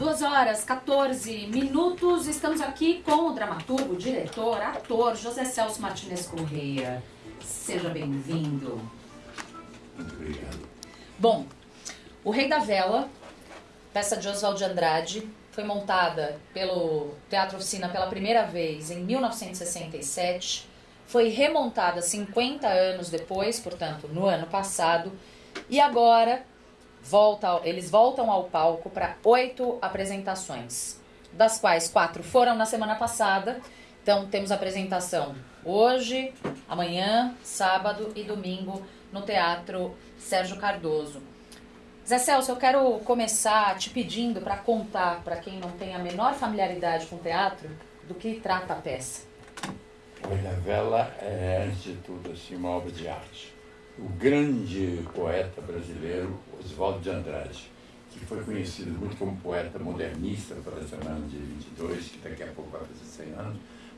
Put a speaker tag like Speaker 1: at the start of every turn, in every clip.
Speaker 1: Duas horas, 14 minutos. Estamos aqui com o dramaturgo, diretor, ator José Celso Martinez Correia. Seja bem-vindo.
Speaker 2: Muito obrigado.
Speaker 1: Bom, O Rei da Vela, peça de Oswald de Andrade, foi montada pelo Teatro Oficina pela primeira vez em 1967. Foi remontada 50 anos depois, portanto, no ano passado. E agora volta, eles voltam ao palco para oito apresentações, das quais quatro foram na semana passada. Então temos apresentação hoje, amanhã, sábado e domingo no Teatro Sérgio Cardoso. Zé Celso, eu quero começar te pedindo para contar para quem não tem a menor familiaridade com teatro do que trata a peça.
Speaker 2: Rei da Vela é, antes de tudo, assim, uma obra de arte. O grande poeta brasileiro Oswaldo de Andrade, que foi conhecido muito como poeta modernista, tradicional de 22, que daqui a pouco vai fazer 100 anos,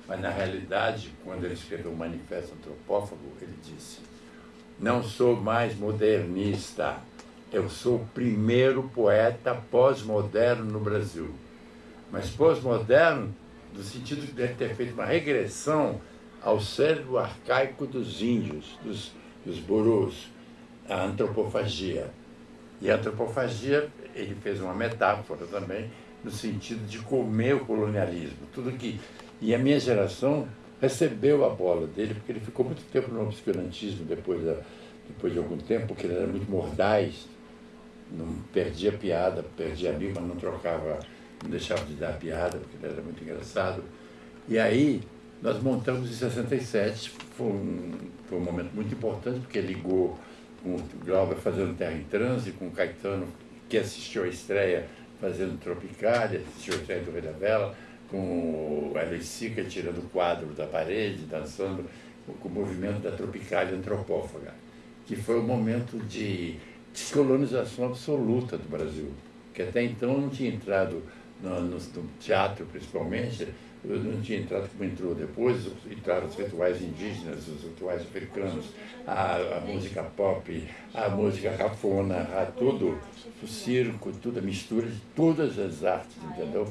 Speaker 2: mas na realidade, quando ele escreveu o Manifesto Antropófago, ele disse: Não sou mais modernista, eu sou o primeiro poeta pós-moderno no Brasil. Mas pós-moderno, no sentido de ter feito uma regressão ao cérebro arcaico dos índios, dos, dos burus, a antropofagia. E a antropofagia, ele fez uma metáfora também, no sentido de comer o colonialismo. Tudo que. E a minha geração recebeu a bola dele, porque ele ficou muito tempo no obscurantismo depois, da, depois de algum tempo, porque ele era muito mordaz, não perdia piada, perdia amigo, mas não trocava, não deixava de dar piada, porque ele era muito engraçado. E aí nós montamos em 67, foi um, foi um momento muito importante, porque ligou com o Glauber fazendo Terra em Transe, com o Caetano, que assistiu a estreia fazendo Tropicália, assistiu a estreia do Rei da Vela, com o Ellen Sica tirando o quadro da parede, dançando com o movimento da Tropicália antropófaga, que foi um momento de descolonização absoluta do Brasil, que até então não tinha entrado no, no, no teatro, principalmente, não tinha entrado como entrou depois, entraram os rituais indígenas, os rituais africanos, a, a música pop, a música cafona, a tudo, o circo, tudo, a mistura de todas as artes, entendeu?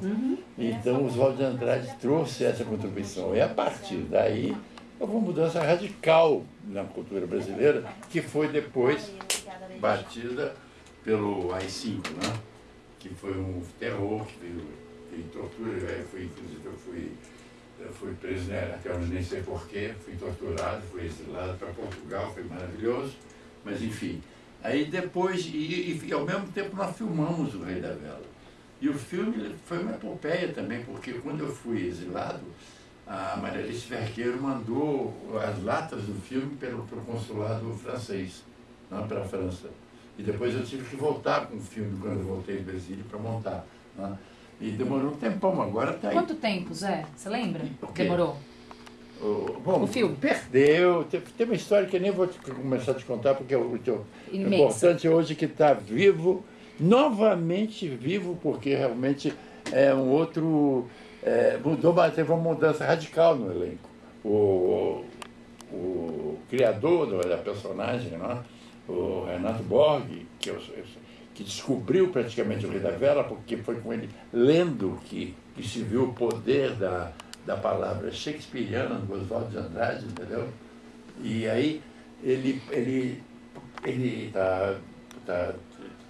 Speaker 2: Então, Oswaldo de Andrade trouxe essa contribuição. E a partir daí, houve uma mudança radical na cultura brasileira, que foi depois batida pelo AI-5, né? que foi um terror, que veio, veio tortura, eu fui, eu fui, fui preso, né, até onde nem sei porquê, fui torturado, fui exilado para Portugal, foi maravilhoso, mas enfim. Aí depois, e, e, e, ao mesmo tempo nós filmamos O Rei da Vela. E o filme foi uma epopeia também, porque quando eu fui exilado, a Maria Alice Verqueiro mandou as latas do filme pelo, pelo consulado francês né, para a França. E depois eu tive que voltar com o filme quando eu voltei de Brasília para montar. Né? E demorou um tempão, agora está aí.
Speaker 1: Quanto tempo, Zé? Você lembra? Demorou?
Speaker 2: O, bom,
Speaker 1: o filme?
Speaker 2: Perdeu. Tem, tem, uma história que eu nem vou te, começar a te contar, porque o, o importante hoje é que está vivo, novamente vivo, porque realmente é um outro. É, mudou, mas teve uma mudança radical no elenco. O, o criador da personagem, né? o Renato Borg, que, eu, que descobriu praticamente o Rei da Vela, porque foi com ele lendo que, que se viu o poder da, da palavra shakespeariana do Oswaldo de Andrade, entendeu? E aí ele, ele, ele tá, tá,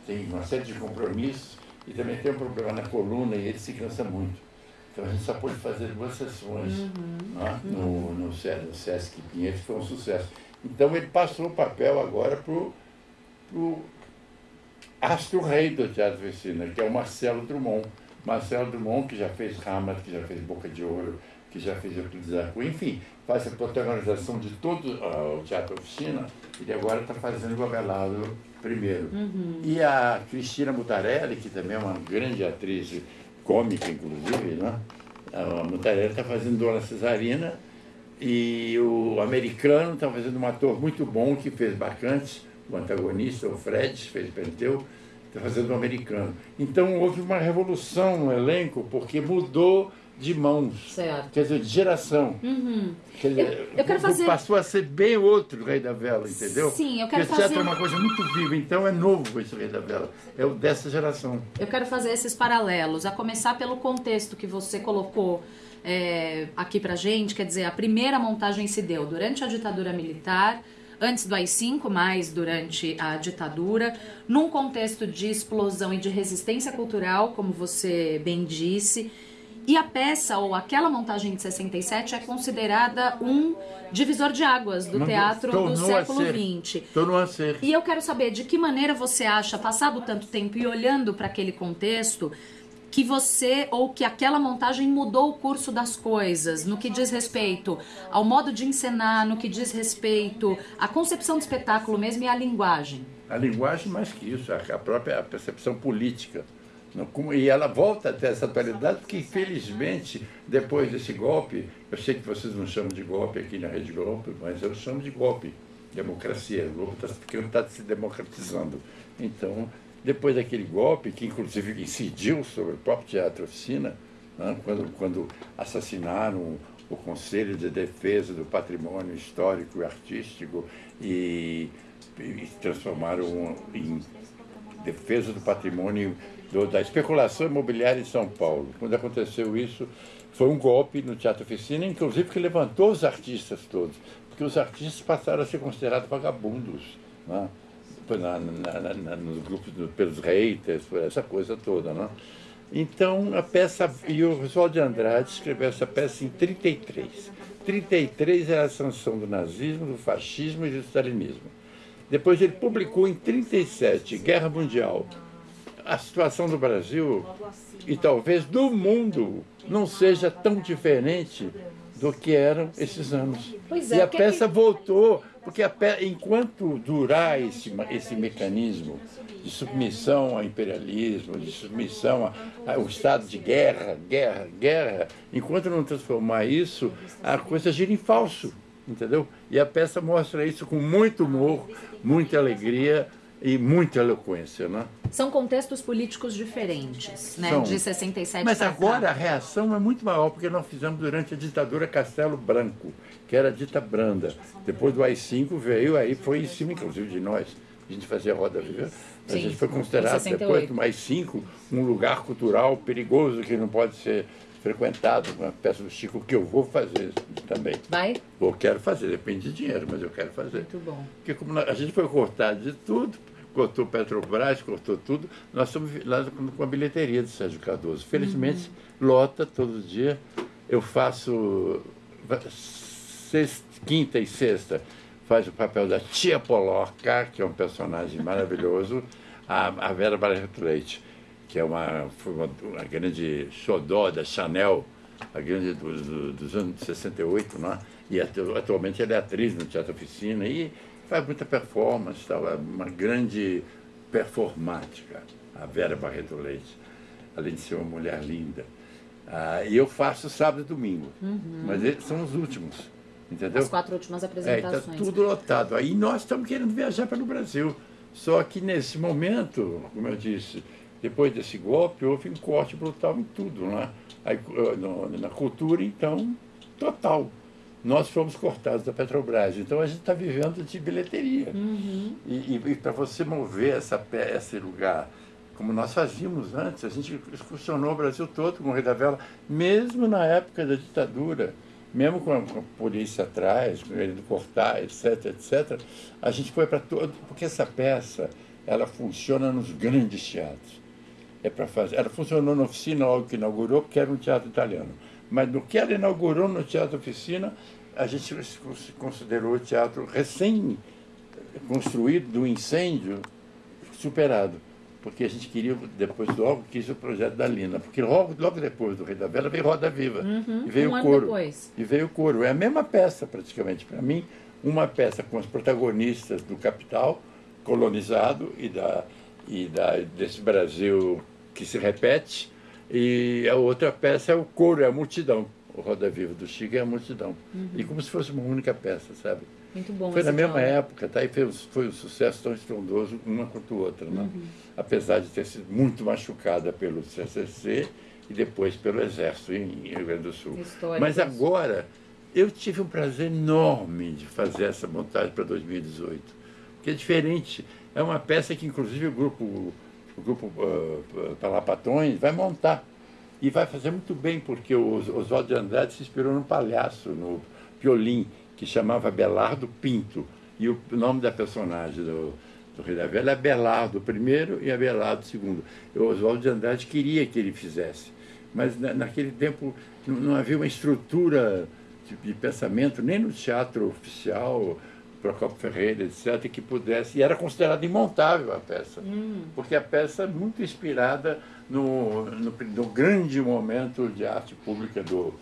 Speaker 2: tem uma série de compromissos e também tem um problema na coluna e ele se cansa muito. Então a gente só pôde fazer duas sessões
Speaker 1: uhum.
Speaker 2: né? no, no, no Sesc Pinheiros, foi um sucesso. Então ele passou o papel agora para o astro-rei do Teatro Oficina, que é o Marcelo Drummond. Marcelo Drummond, que já fez Hamlet, que já fez Boca de Ouro, que já fez Euclides Cunha, enfim, faz a protagonização de todo uh, o Teatro Oficina, e agora está fazendo o Abelardo primeiro.
Speaker 1: Uhum.
Speaker 2: E a Cristina Mutarelli, que também é uma grande atriz cômica, inclusive, né? a Mutarelli está fazendo Dona Cesarina, e o americano está fazendo um ator muito bom que fez Bacantes, o antagonista, o Fred, fez Penteu, está fazendo o americano. Então houve uma revolução no elenco, porque mudou de mãos.
Speaker 1: Certo.
Speaker 2: Quer dizer, de geração.
Speaker 1: Uhum.
Speaker 2: Quer dizer,
Speaker 1: Eu- eu quero fazer-
Speaker 2: Passou a ser bem outro Rei da Vela, entendeu?
Speaker 1: Sim, eu quero
Speaker 2: Porque teatro
Speaker 1: fazer-
Speaker 2: é uma coisa muito viva, então é novo esse Rei da Vela. É o dessa geração.
Speaker 1: Eu quero fazer esses paralelos, a começar pelo contexto que você colocou é, aqui pra gente, quer dizer, a primeira montagem se deu durante a ditadura militar, antes do AI-5, mas durante a ditadura, num contexto de explosão e de resistência cultural, como você bem disse. E a peça, ou aquela montagem de 67, é considerada um divisor de águas do teatro do século. XX. E eu quero saber de que maneira você acha, passado tanto tempo e olhando para aquele contexto, que você ou que aquela montagem mudou o curso das coisas, no que diz respeito ao modo de encenar, no que diz respeito à concepção do espetáculo mesmo e à linguagem.
Speaker 2: A linguagem, mais que isso, a própria percepção política. E ela volta até essa atualidade, porque infelizmente, depois desse golpe, eu sei que vocês não chamam de golpe aqui na Rede Globo, mas eu chamo de golpe. Democracia. O Globo está se democratizando. Então, depois daquele golpe, que inclusive incidiu sobre o próprio Teatro Oficina, né, quando, quando assassinaram o Conselho de Defesa do Patrimônio Histórico e Artístico e, e transformaram em defesa do patrimônio do- da especulação imobiliária em São Paulo. Quando aconteceu isso, foi um golpe no Teatro Oficina, inclusive que levantou os artistas todos, porque os artistas passaram a ser considerados vagabundos. Né? Na, na- na- nos grupos, do- pelos haters, por essa coisa toda. Né? Então, a peça, e o Oswald de Andrade escreveu essa peça em 33. 33 era a sanção do nazismo, do fascismo e do stalinismo. Depois ele publicou em 37, Guerra Mundial, a situação do Brasil e talvez do mundo não seja tão diferente do que eram esses anos.
Speaker 1: É,
Speaker 2: e a
Speaker 1: que
Speaker 2: peça
Speaker 1: que-
Speaker 2: voltou, porque pe- enquanto durar esse, esse mecanismo de submissão ao imperialismo, de submissão ao estado de guerra, guerra, guerra, enquanto não transformar isso, a coisa gira em falso, entendeu? E a peça mostra isso com muito humor, muita alegria e muita eloquência, né?
Speaker 1: São contextos políticos diferentes, né?
Speaker 2: São.
Speaker 1: De 67
Speaker 2: Mas agora a reação é muito maior, porque nós fizemos durante a ditadura Castelo Branco, que era dita branda. Depois do AI-5 veio, aí foi em cima, inclusive, de nós. A gente fazia roda viva. A gente foi considerado,
Speaker 1: 68.
Speaker 2: depois do AI-5, um lugar cultural perigoso que não pode ser frequentado. Uma peça do Chico que eu vou fazer também.
Speaker 1: Vai?
Speaker 2: Ou quero fazer, depende de dinheiro, mas eu quero fazer.
Speaker 1: Muito bom.
Speaker 2: Porque como a gente foi cortado de tudo, cortou Petrobras, cortou tudo, nós estamos lá com- a bilheteria de Sérgio Cardoso. Felizmente, lota todo dia. Eu faço sexta, quinta e sexta, faz o papel da tia Polorca, que é um personagem maravilhoso, a, a Vera Barreto Leite, que é uma, foi uma, uma grande xodó da Chanel, a grande do- do- dos anos 68, né? e atu- atualmente ela é atriz no Teatro Oficina e faz muita performance, tal, é uma grande performática, a Vera Barreto Leite, além de ser uma mulher linda. Ah, e eu faço sábado e domingo, mas eles são os últimos, entendeu?
Speaker 1: As quatro últimas
Speaker 2: É, está
Speaker 1: apresentações.
Speaker 2: tudo lotado. Aí nós estamos querendo viajar pelo Brasil. Só que nesse momento, como eu disse, depois desse golpe, houve um corte brutal em tudo. Né? Aí, eh, na cultura, então, total. Nós fomos cortados da Petrobras. Então a gente está vivendo de bilheteria. E, e- e para você mover essa, esse lugar, como nós fazíamos antes, a gente excursionou o Brasil todo com o Rei da Vela, mesmo na época da ditadura, mesmo com a, com a polícia atrás, querendo cortar, etc, etc, a gente foi para todo, porque essa peça, ela funciona nos grandes teatros. É para fazer. Ela funcionou na oficina logo que inaugurou, porque era um teatro italiano. Mas no que ela inaugurou no Teatro Oficina, a gente considerou o teatro recém construído do incêndio superado. Porque a gente queria, depois logo, quis o projeto da Lina. Porque logo, logo depois do Rei da Vela veio Roda Viva. e veio
Speaker 1: um
Speaker 2: coro. E veio o coro. É a mesma peça, praticamente. Para mim, uma peça com os protagonistas do capital colonizado e, da, e da, desse Brasil que se repete. E a outra peça é o coro, é a multidão. O Roda Viva do Chico é a multidão. E como se fosse uma única peça, sabe?
Speaker 1: Muito bom.
Speaker 2: Foi na mesma época, tá? E foi, foi um sucesso tão estrondoso uma quanto a outra, né?
Speaker 1: Uhum.
Speaker 2: Apesar de ter sido muito machucada pelo CCC e depois pelo Exército em Rio Grande do Sul. Mas agora, eu tive um prazer enorme de fazer essa montagem para 2018, que é diferente. É uma peça que, inclusive, o grupo, o grupo uh, Palapatões vai montar. E vai fazer muito bem, porque o Oswaldo de Andrade se inspirou num palhaço, no Piolim, que chamava Belardo Pinto. E o nome da personagem do, do Rei da Velha é Belardo I e Abelardo II. O Oswaldo de Andrade queria que ele fizesse, mas na, naquele tempo não, não, havia uma estrutura de, de, pensamento, nem no teatro oficial, Procopio Ferreira, etc., que pudesse. E era considerada imontável a peça, hum. porque a peça é muito inspirada no, no, no, grande momento de arte pública do,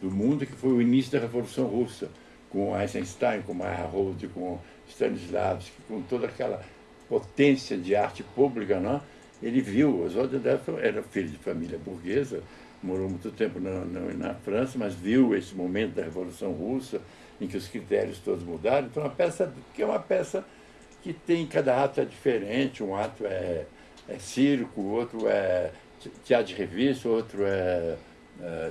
Speaker 2: do mundo, que foi o início da Revolução Russa, com Eisenstein, com Meyerhold, com Stanislavski, com toda aquela potência de arte pública, não? ele viu, Oswald de era filho de família burguesa, morou muito tempo na, na, na, França, mas viu esse momento da Revolução Russa, em que os critérios todos mudaram. Então, é uma peça que é uma peça que tem, cada ato é diferente, um ato é, é circo, outro é teatro de revista, outro é, é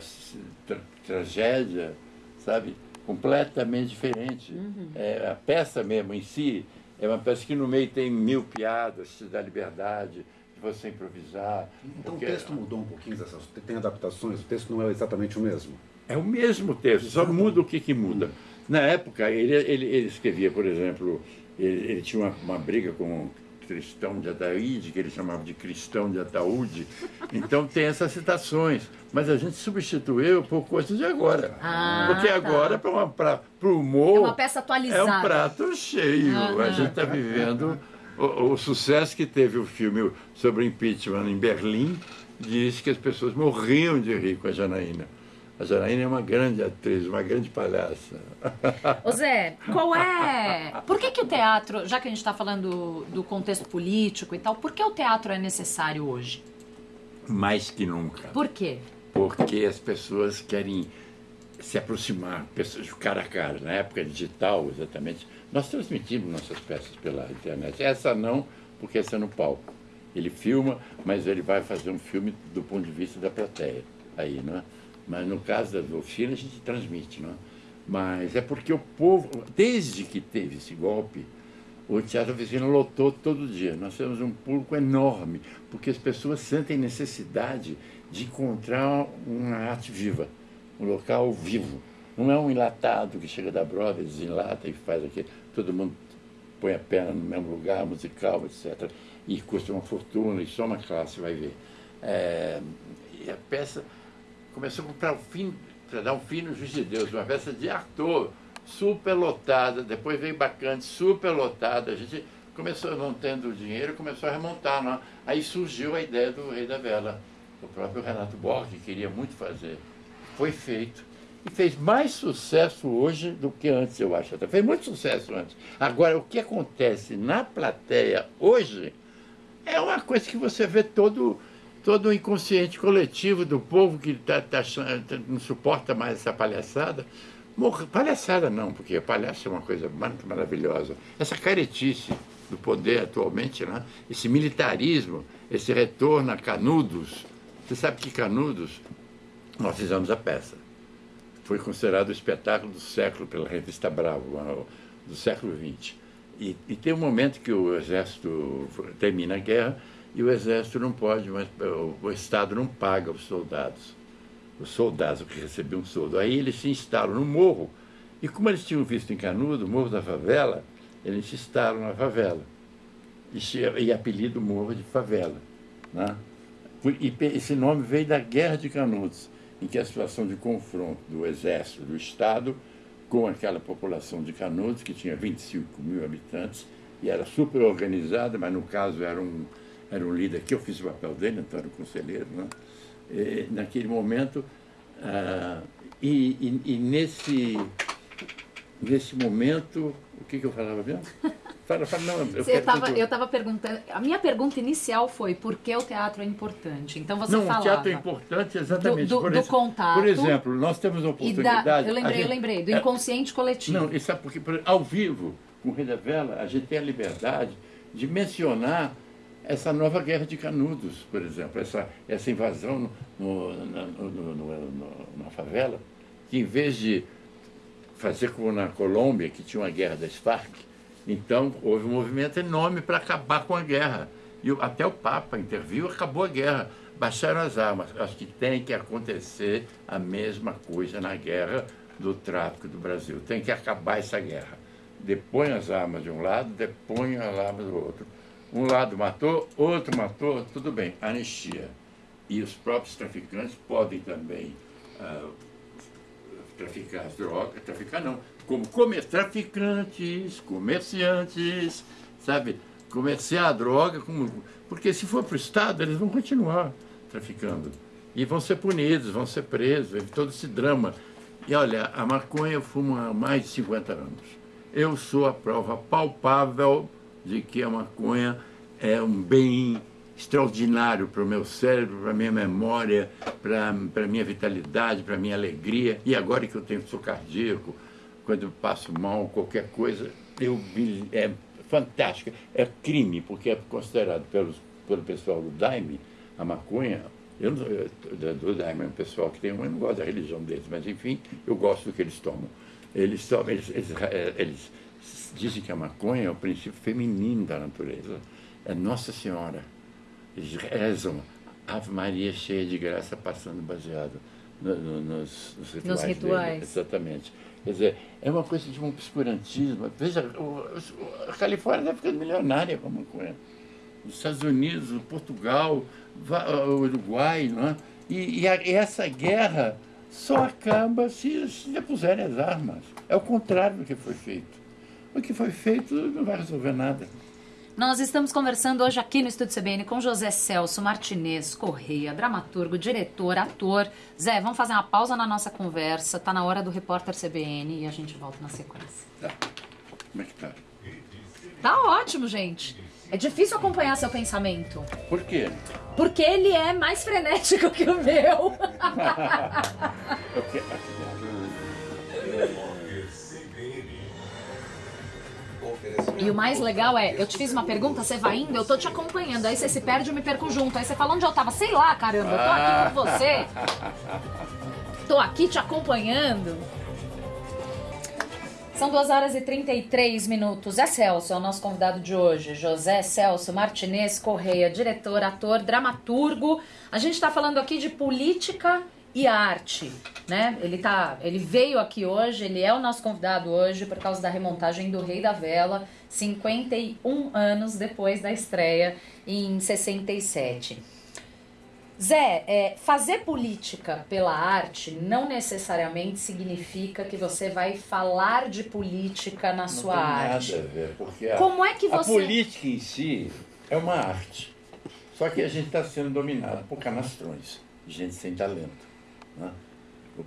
Speaker 2: tra tragédia, sabe? Completamente diferente. Uhum. É, a peça mesmo em si é uma peça que no meio tem mil piadas, te dá liberdade de você improvisar.
Speaker 3: Então porque... o texto mudou um pouquinho, tem adaptações, o texto não é exatamente o mesmo?
Speaker 2: É o mesmo texto, só muda o que, que muda. Na época, ele, ele, ele escrevia, por exemplo, ele, ele tinha uma, uma briga com cristão de Ataíde, que ele chamava de cristão de Ataúde. Então tem essas citações. Mas a gente substituiu por coisas de agora. Ah, Porque tá. agora, para o humor. É
Speaker 1: uma peça atualizada.
Speaker 2: É um prato cheio. A gente está vivendo. O, o, sucesso que teve o filme sobre impeachment em Berlim diz que as pessoas morriam de rir com a Janaína. A Janaína é uma grande atriz, uma grande palhaça.
Speaker 1: Ô Zé, qual é. Por que, que o teatro, já que a gente está falando do, contexto político e tal, por que o teatro é necessário hoje?
Speaker 2: Mais que nunca.
Speaker 1: Por quê?
Speaker 2: Porque as pessoas querem se aproximar, pessoas cara a cara. Na época digital, exatamente, nós transmitimos nossas peças pela internet. Essa não, porque essa é no palco. Ele filma, mas ele vai fazer um filme do ponto de vista da plateia. Aí, não é? Mas no caso da oficina a gente transmite, não é? Mas é porque o povo, desde que teve esse golpe, o Teatro Oficina lotou todo dia. Nós temos um público enorme, porque as pessoas sentem necessidade de encontrar uma arte viva, um local vivo. Não é um enlatado que chega da Broadway, desenlata e faz aquilo. Todo mundo põe a perna no mesmo lugar, musical, etc. E custa uma fortuna, e só uma classe vai ver. É, e a peça começou para o fim, dar um fim no Juiz de Deus, uma peça de ator, super lotada, depois veio bacante, super lotada, a gente começou não tendo dinheiro, começou a remontar, não? aí surgiu a ideia do Rei da Vela, o próprio Renato Borges queria muito fazer, foi feito, e fez mais sucesso hoje do que antes, eu acho, fez muito sucesso antes. Agora, o que acontece na plateia hoje é uma coisa que você vê todo todo o inconsciente coletivo do povo que tá, tá, tá, não suporta mais essa palhaçada. Morre, palhaçada não, porque palhaço é uma coisa muito maravilhosa. Essa caretice do poder atualmente, né? esse militarismo, esse retorno a Canudos. Você sabe que Canudos, nós fizemos a peça. Foi considerado o espetáculo do século pela revista Bravo, do século XX. E, e tem um momento que o exército termina a guerra e o exército não pode, mas o Estado não paga os soldados. Os soldados que recebiam soldo. Aí eles se instalam no morro. E como eles tinham visto em Canudo, o Morro da Favela, eles se instalam na favela. E, e apelido Morro de Favela. Né? E esse nome veio da Guerra de Canudos, em que a situação de confronto do exército, do Estado, com aquela população de Canudos, que tinha 25 mil habitantes, e era super organizada, mas no caso era um, era um líder que eu fiz o papel dele, Antônio Conselheiro, né? E, naquele momento, ah, e, e, e, nesse, nesse momento, o que, que eu falava mesmo?
Speaker 1: Fala, fala, não, eu tava, eu estava perguntando, a minha pergunta inicial foi por que o teatro é importante? Então você
Speaker 2: não,
Speaker 1: falava...
Speaker 2: o teatro é importante exatamente.
Speaker 1: Do, do,
Speaker 2: por,
Speaker 1: do contato.
Speaker 2: Por exemplo, nós temos a oportunidade... Da,
Speaker 1: eu lembrei, gente, eu lembrei, do é, inconsciente é, coletivo.
Speaker 2: Não, isso é porque ao vivo, com da Vela, a gente tem a liberdade de mencionar essa nova guerra de Canudos, por exemplo, essa, essa invasão no, no, no, na favela, que em vez de fazer como na Colômbia, que tinha uma guerra das Farc, então houve um movimento enorme para acabar com a guerra. E até o Papa interviu, acabou a guerra, baixaram as armas. Acho que tem que acontecer a mesma coisa na guerra do tráfico do Brasil. Tem que acabar essa guerra. Depõe as armas de um lado, depõe as armas do outro. Um lado matou, outro matou, tudo bem, anistia. E os próprios traficantes podem também uh, traficar as drogas, traficar não, como comer, traficantes, comerciantes, sabe? Comerciar a droga, como, porque se for para o Estado, eles vão continuar traficando. E vão ser punidos, vão ser presos, todo esse drama. E olha, a maconha eu fumo há mais de 50 anos. Eu sou a prova palpável de que a maconha é um bem extraordinário para o meu cérebro, para a minha memória, para a minha vitalidade, para a minha alegria. E agora que eu tenho sou cardíaco, quando eu passo mal, qualquer coisa, eu é fantástico. É crime, porque é considerado pelos, pelo pessoal do Daime, a maconha, eu, do Daime é um pessoal que tem, eu não gosto da religião deles, mas enfim, eu gosto do que eles tomam. Eles, tomam, eles, eles, eles dizem que a maconha é o princípio feminino da natureza. É Nossa Senhora eles rezam Ave Maria cheia de graça, passando baseado no, no, nos, nos, rituais. Nos rituais. Dele. Exatamente. Quer dizer, é uma coisa de um obscurantismo. Veja, o, a Califórnia está ficando milionária com a maconha. Os Estados Unidos, Portugal, o Uruguai, não é? E, e, a, e, essa guerra só acaba se, se depuserem as armas. É o contrário do que foi feito. O que foi feito não vai resolver nada.
Speaker 1: Nós estamos conversando hoje aqui no Estúdio CBN com José Celso Martinez Correia, dramaturgo, diretor, ator. Zé, vamos fazer uma pausa na nossa conversa. Tá na hora do repórter CBN e a gente volta na sequência.
Speaker 2: Tá. Como é que tá?
Speaker 1: Tá ótimo, gente. É difícil acompanhar seu pensamento.
Speaker 2: Por quê?
Speaker 1: Porque ele é mais frenético que o meu. E o mais legal é, eu te fiz uma pergunta, você vai indo, eu tô te acompanhando. Aí você se perde, eu me perco junto. Aí você fala onde eu tava. Sei lá, caramba, eu tô aqui com você. Tô aqui te acompanhando. São 2 horas e 33 minutos. É Celso, é o nosso convidado de hoje. José Celso Martinez Correia, diretor, ator, dramaturgo. A gente está falando aqui de política e arte, né? Ele tá, ele veio aqui hoje, ele é o nosso convidado hoje por causa da remontagem do Rei da Vela, 51 anos depois da estreia em 67. Zé, é, fazer política pela arte não necessariamente significa que você vai falar de política na
Speaker 2: não
Speaker 1: sua
Speaker 2: tem
Speaker 1: arte.
Speaker 2: Nada a ver, porque a,
Speaker 1: Como é que você...
Speaker 2: a política em si é uma arte. Só que a gente está sendo dominado por canastrões, gente sem talento. Né?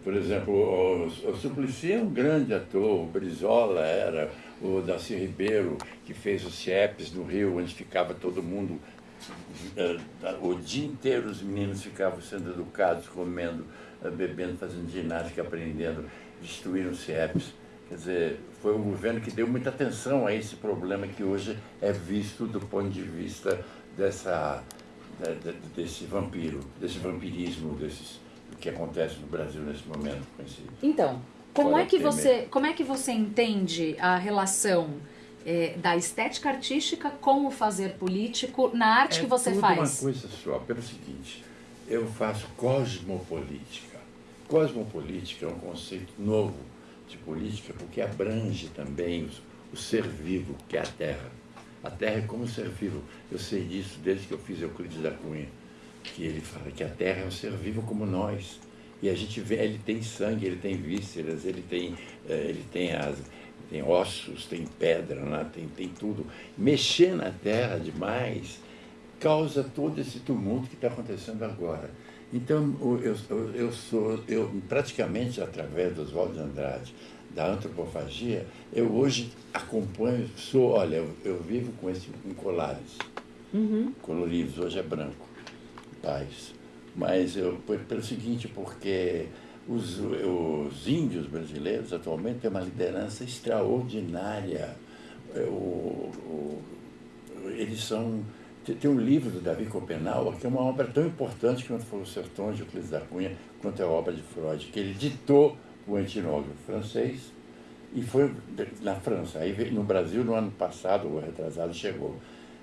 Speaker 2: Por exemplo, o, o Suplicy é um grande ator, o Brizola era, o Darcy Ribeiro, que fez os CIEPs no Rio, onde ficava todo mundo, eh, o dia inteiro os meninos ficavam sendo educados, comendo, eh, bebendo, fazendo ginástica, aprendendo, destruíram os CIEPs. Quer dizer, foi um governo que deu muita atenção a esse problema que hoje é visto do ponto de vista dessa, desse vampiro, desse vampirismo, desses que acontece no Brasil nesse momento. Com esse
Speaker 1: então, como é, que você, como é que você entende a relação é, da estética artística com o fazer político na arte
Speaker 2: é
Speaker 1: que você
Speaker 2: tudo
Speaker 1: faz?
Speaker 2: uma coisa só, pelo seguinte, eu faço cosmopolítica. Cosmopolítica é um conceito novo de política porque abrange também o, o ser vivo, que é a Terra. A Terra é como ser vivo. Eu sei disso desde que eu fiz Euclides da Cunha que ele fala que a Terra é um ser vivo como nós. E a gente vê, ele tem sangue, ele tem vísceras, ele tem, eh, ele tem, as, tem ossos, tem pedra, né? tem, tem tudo. Mexer na Terra demais causa todo esse tumulto que está acontecendo agora. Então, eu, eu, eu sou, eu praticamente através do Oswaldo de Andrade, da antropofagia, eu hoje acompanho, sou, olha, eu, eu vivo com esse com colares uhum. coloridos, hoje é branco paz. Mas eu, pelo seguinte, porque os, os índios brasileiros atualmente têm uma liderança extraordinária. É, o, o, eles são Tem um livro do Davi Copenau, que é uma obra tão importante quanto foi o Sertões de Euclides da Cunha, quanto é a obra de Freud, que ele ditou o etnógrafo francês e foi na França. Aí no Brasil, no ano passado, o retrasado, chegou.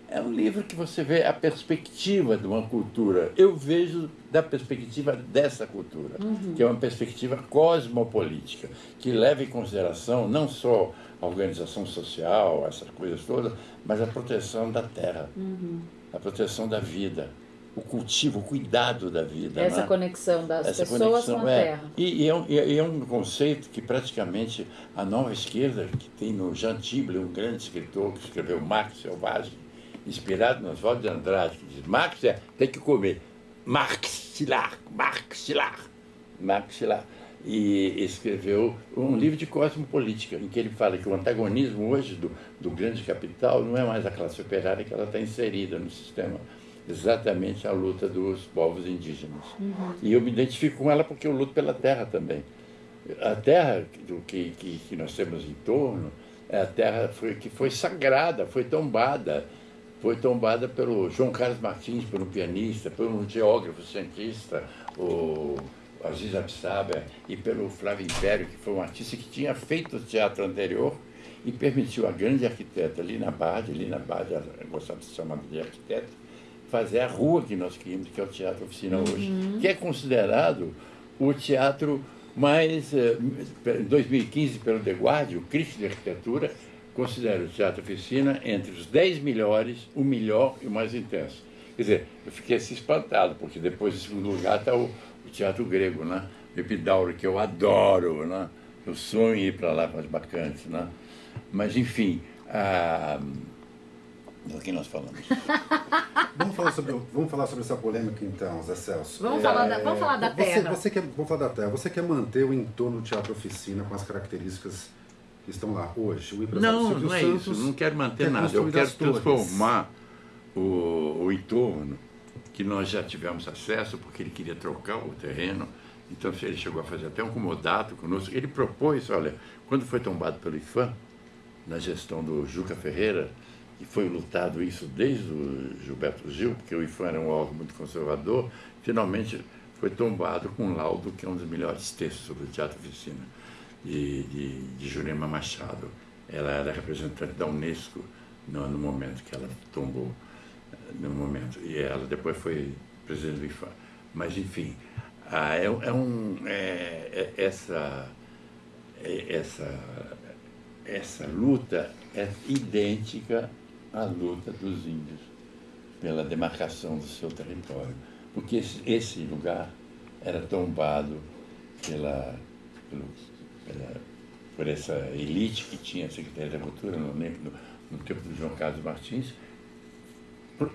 Speaker 2: É um livro que você vê a perspectiva de uma cultura. Eu vejo da perspectiva dessa cultura, uhum. que é uma perspectiva cosmopolítica, que leva em consideração não só a organização social, essas coisas todas, mas a proteção da terra, uhum. a proteção da vida, o cultivo, o cuidado da vida.
Speaker 1: Essa né? conexão das Essa pessoas conexão, com a é. terra.
Speaker 2: E, e, é um, e, é um, conceito que praticamente a nova esquerda, que tem no Jean Tible, um grande escritor que escreveu Marx Selvagem, inspirado no Oswaldo de Andrade, que diz, Marx é, tem que comer maxilar, maxilar, maxilar. E escreveu um livro de cosmopolítica, em que ele fala que o antagonismo hoje do, do grande capital não é mais a classe operária que ela está inserida no sistema, exatamente a luta dos povos indígenas. Uhum. E eu me identifico com ela porque eu luto pela terra também. A terra do que, que, que nós temos em torno é a terra foi, que foi sagrada, foi tombada foi tombada pelo João Carlos Martins, por um pianista, por um geógrafo cientista, o Aziz Absaber, e pelo Flávio Império, que foi um artista que tinha feito o teatro anterior e permitiu a grande arquiteta Lina Bade, Lina Bade, gostava de ser chamada de arquiteta, fazer a rua que nós queríamos, que é o Teatro Oficina hoje, uhum. que é considerado o teatro mais, eh, em 2015, pelo The Guardian, o Cristo de Arquitetura, considero o Teatro Oficina entre os 10 melhores, o melhor e o mais intenso. Quer dizer, eu fiquei assim espantado, porque depois, em segundo lugar, está o, o, teatro grego, né? O Epidauro, que eu adoro, né? Eu sonho em ir para lá com as bacantes, né? Mas, enfim, a... do que nós falamos?
Speaker 3: vamos, falar sobre, vamos falar sobre essa polêmica, então, Zé Celso.
Speaker 1: Vamos, é, falar, da, vamos falar da terra.
Speaker 3: Você, você quer, vamos falar da terra. Você quer manter o entorno do Teatro Oficina com as características que estão lá hoje?
Speaker 2: Não, não é Santos isso. Não quero manter nada. Eu quero transformar o, o entorno que nós já tivemos acesso, porque ele queria trocar o terreno. Então ele chegou a fazer até um comodato conosco. Ele propôs, olha, quando foi tombado pelo IFAM, na gestão do Juca Ferreira, e foi lutado isso desde o Gilberto Gil, porque o IFAM era um órgão muito conservador, finalmente foi tombado com um laudo que é um dos melhores textos sobre o teatro oficina de, de, de Jurema Machado. Ela era representante da Unesco no, no, momento que ela tombou, no momento. E ela depois foi presidente do IFA. Mas, enfim, é, é, um, é, é essa, é, essa, essa luta é idêntica à luta dos índios pela demarcação do seu território. Porque esse, esse lugar era tombado pela, pela, por essa elite que tinha a Secretaria da Cultura no, no, tempo do João Carlos Martins,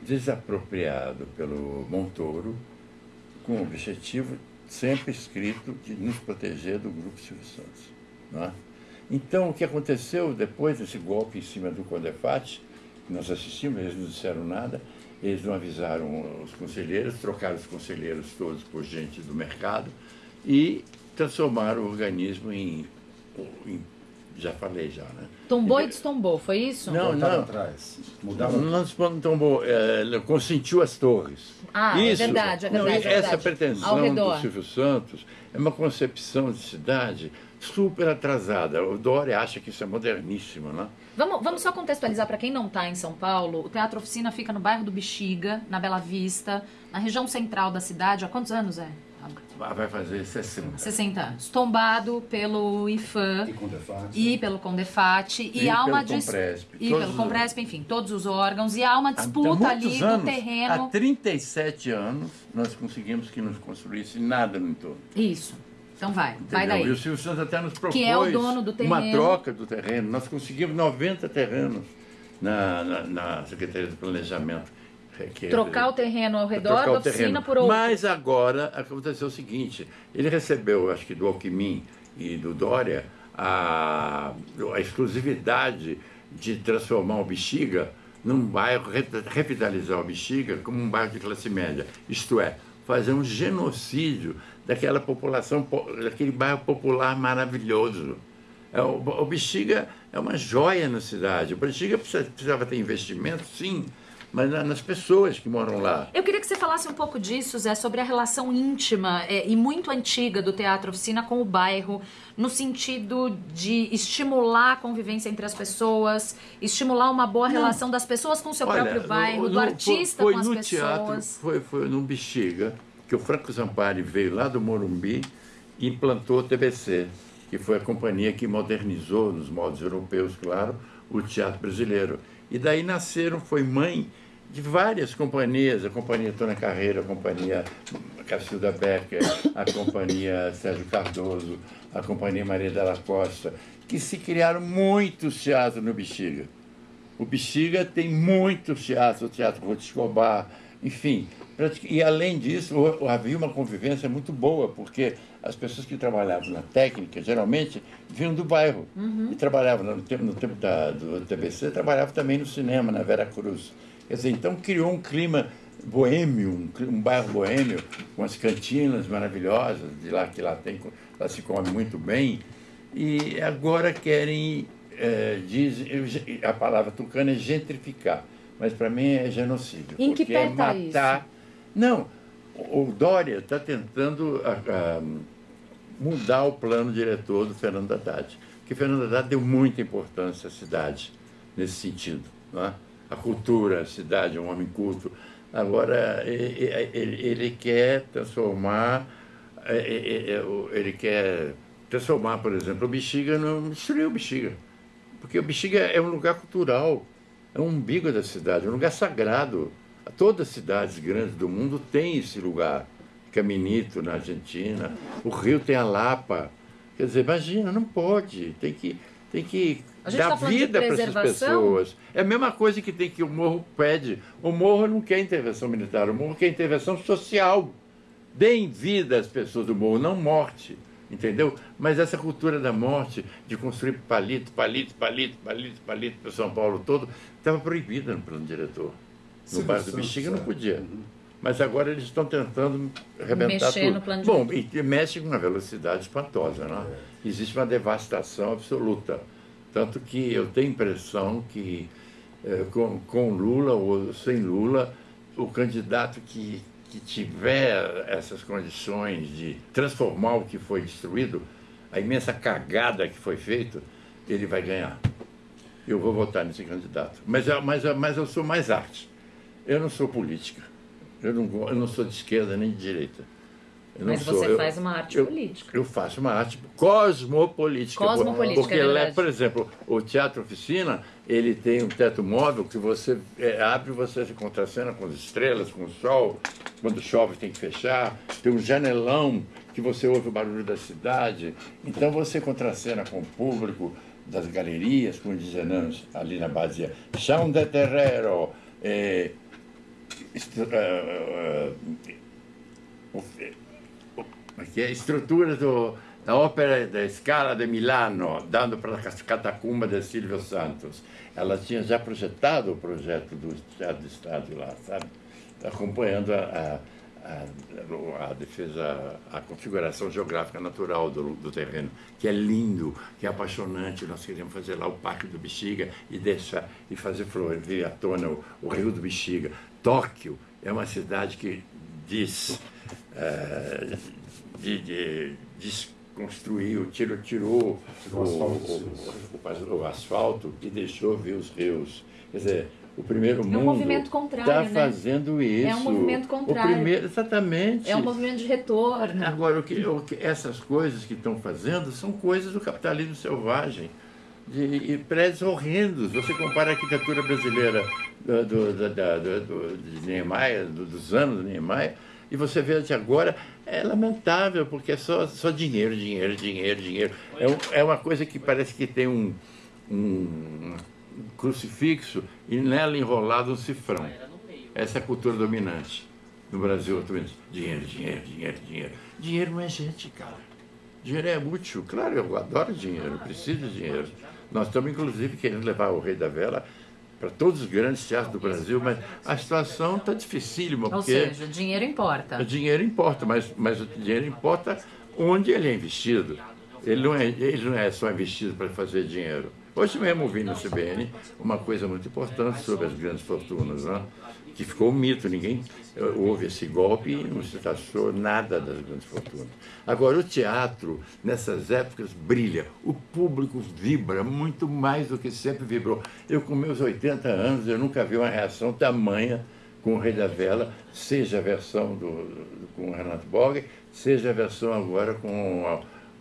Speaker 2: desapropriado pelo Montoro, com o objetivo sempre escrito de nos proteger do Grupo Silvio Santos. É? Então, o que aconteceu depois desse golpe em cima do Condefat, nós assistimos, eles não disseram nada, eles não avisaram os conselheiros, trocaram os conselheiros todos por gente do mercado e transformar o organismo em, em já falei já, né?
Speaker 1: Tombou e destombou, foi isso?
Speaker 2: Não, não.
Speaker 3: atrás.
Speaker 2: Mudava. Não, não tombou, é, consentiu as torres.
Speaker 1: Ah, é isso, é verdade, é verdade. Não,
Speaker 2: é
Speaker 1: essa
Speaker 2: pretensão do Silvio Santos é uma concepção de cidade super atrasada. O Dória acha que isso é moderníssimo, né?
Speaker 1: Vamos, vamos só contextualizar para quem não está em São Paulo. O Teatro Oficina fica no bairro do Bexiga, na Bela Vista, na região central da cidade. Há quantos anos é?
Speaker 2: Vai fazer 60.
Speaker 1: 60 anos. Tombado pelo IFAM
Speaker 3: e, Condefat.
Speaker 1: e pelo Condefat e, e há uma
Speaker 2: pelo Compresp,
Speaker 1: e pelo Compresp, enfim, todos os órgãos e há uma disputa ali
Speaker 2: anos,
Speaker 1: do terreno.
Speaker 2: Há 37 anos nós conseguimos que nos construísse nada no entorno.
Speaker 1: Isso. Então vai, Entendeu? vai daí.
Speaker 2: E o Silvio Santos até nos propôs
Speaker 1: que é o dono do terreno.
Speaker 2: uma troca do terreno. Nós conseguimos 90 terrenos na, na, na Secretaria de Planejamento
Speaker 1: que trocar o terreno ao redor da oficina por outro.
Speaker 2: Mas agora aconteceu o seguinte: ele recebeu, acho que do Alckmin e do Dória, a, a exclusividade de transformar o Bexiga num bairro, revitalizar o Bexiga como um bairro de classe média. Isto é, fazer um genocídio daquela população, daquele bairro popular maravilhoso. É, o, o Bexiga é uma joia na cidade. O Bexiga precisava ter investimento, sim, mas nas pessoas que moram lá.
Speaker 1: Eu queria que você falasse um pouco disso, Zé, sobre a relação íntima é, e muito antiga do Teatro Oficina com o bairro, no sentido de estimular a convivência entre as pessoas, estimular uma boa Não. relação das pessoas com o seu Olha, próprio bairro, no, do artista
Speaker 2: foi,
Speaker 1: foi
Speaker 2: com
Speaker 1: as pessoas.
Speaker 2: Teatro, foi, foi no Bexiga, que o Franco Zampari veio lá do Morumbi e implantou o TBC, que foi a companhia que modernizou, nos modos europeus, claro, o teatro brasileiro. E daí nasceram, foi mãe de várias companhias, a companhia Tona Carreira, a companhia Cacilda Becker, a companhia Sérgio Cardoso, a companhia Maria Della Costa, que se criaram muitos teatros no Bexiga. O Bexiga tem muitos teatros, o Teatro Ruth Escobar, enfim. E além disso, havia uma convivência muito boa, porque as pessoas que trabalhavam na técnica, geralmente, vinham do bairro. Uhum. E trabalhavam, no tempo, no tempo da, do TBC, trabalhavam também no cinema, na Vera Cruz. Quer dizer, então criou um clima boêmio, um, um bairro boêmio, com as cantinas maravilhosas, de lá que lá tem, lá se come muito bem. E agora querem, é, diz, a palavra tucana é gentrificar, mas para mim é genocídio.
Speaker 1: Em que pé
Speaker 2: é matar.
Speaker 1: Isso?
Speaker 2: Não, o Dória está tentando a, a, mudar o plano diretor do Fernando Haddad, porque Fernando Haddad deu muita importância à cidade nesse sentido. Não é? A cultura, a cidade, um homem culto. Agora, ele, ele, ele quer transformar, é, é, é, ele quer transformar, por exemplo, o Bexiga, no, destruir o Bexiga. Porque o Bexiga é um lugar cultural, é um umbigo da cidade, um lugar sagrado. Todas as cidades grandes do mundo têm esse lugar. Caminito, na Argentina. O Rio tem a Lapa. Quer dizer, imagina, não pode. Tem que, tem que dar tá vida para essas pessoas. É a mesma coisa que tem que o morro pede. O morro não quer intervenção militar, o morro quer intervenção social. Deem vida às pessoas do morro, não morte. Entendeu? Mas essa cultura da morte, de construir palito, palito, palito, palito, palito para São Paulo todo, estava proibida no plano diretor no bairro do Bexiga não podia. Mas agora eles estão tentando arrebentar Mexer tudo. No plano Bom, e mexe com uma velocidade espantosa. Né? É. Existe uma devastação absoluta. Tanto que eu tenho impressão que eh, com, com Lula ou sem Lula, o candidato que, que tiver essas condições de transformar o que foi destruído, a imensa cagada que foi feita, ele vai ganhar. Eu vou votar nesse candidato. Mas, mas, mas eu sou mais arte. Eu não sou política. Eu não, eu não sou de esquerda nem de direita.
Speaker 1: Mas sou, você eu, faz uma arte
Speaker 2: eu,
Speaker 1: política.
Speaker 2: Eu faço uma arte cosmopolítica.
Speaker 1: Cosmopolítica,
Speaker 2: Porque,
Speaker 1: é
Speaker 2: por exemplo, o Teatro Oficina, ele tem um teto móvel que você é, abre e você se contracena com as estrelas, com o sol. Quando chove tem que fechar. Tem um janelão que você ouve o barulho da cidade. Então você contracena com o público das galerias, como dizem ali na base. Chão de terrero. É, que é estrutura do, da ópera da Scala de Milano, dando para a catacumba de Silvio Santos. Ela tinha já projetado o projeto do Teatro do Estado lá, sabe? Acompanhando a, a, a, defesa, a configuração geográfica natural do, do, terreno, que é lindo, que é apaixonante. Nós queríamos fazer lá o Parque do Bexiga e deixar e fazer florir à tona o, o Rio do Bexiga. Tóquio é uma cidade que diz, uh, de, de, desconstruiu, tirou, tirou o, o, o, asfalto e deixou ver os rios. Quer dizer, o primeiro mundo está né? fazendo isso. É
Speaker 1: um movimento contrário.
Speaker 2: O primeiro, exatamente.
Speaker 1: É um movimento de retorno.
Speaker 2: Agora, o que, o que essas coisas que estão fazendo são coisas do capitalismo selvagem de prédios horrendos. Você compara a arquitetura brasileira do, do, do, do de Niemeyer, dos anos de Niemeyer, e você vê de agora, é lamentável, porque é só, só dinheiro, dinheiro, dinheiro, dinheiro. É, um, é uma coisa que parece que tem um, um crucifixo e nela enrolado um cifrão. Essa é a cultura dominante no Brasil. Dinheiro, dinheiro, dinheiro, dinheiro. Dinheiro não é gente, cara. Dinheiro é útil. Claro, eu adoro dinheiro, preciso de dinheiro. Nós estamos, inclusive, querendo levar o Rei da Vela para todos os grandes teatros do Brasil, mas a situação está dificílima.
Speaker 1: Ou seja, o dinheiro importa.
Speaker 2: O dinheiro importa, mas, mas o dinheiro importa onde ele é investido. Ele não é, ele não é só investido para fazer dinheiro. Hoje mesmo ouvi no CBN uma coisa muito importante sobre as grandes fortunas, né? Que ficou um mito, ninguém houve esse golpe e não se traçou nada das grandes fortunas. Agora, o teatro, nessas épocas, brilha. O público vibra muito mais do que sempre vibrou. Eu, com meus 80 anos, eu nunca vi uma reação tamanha com o Rei da Vela, seja a versão do, do com o Renato Borges, seja a versão agora com,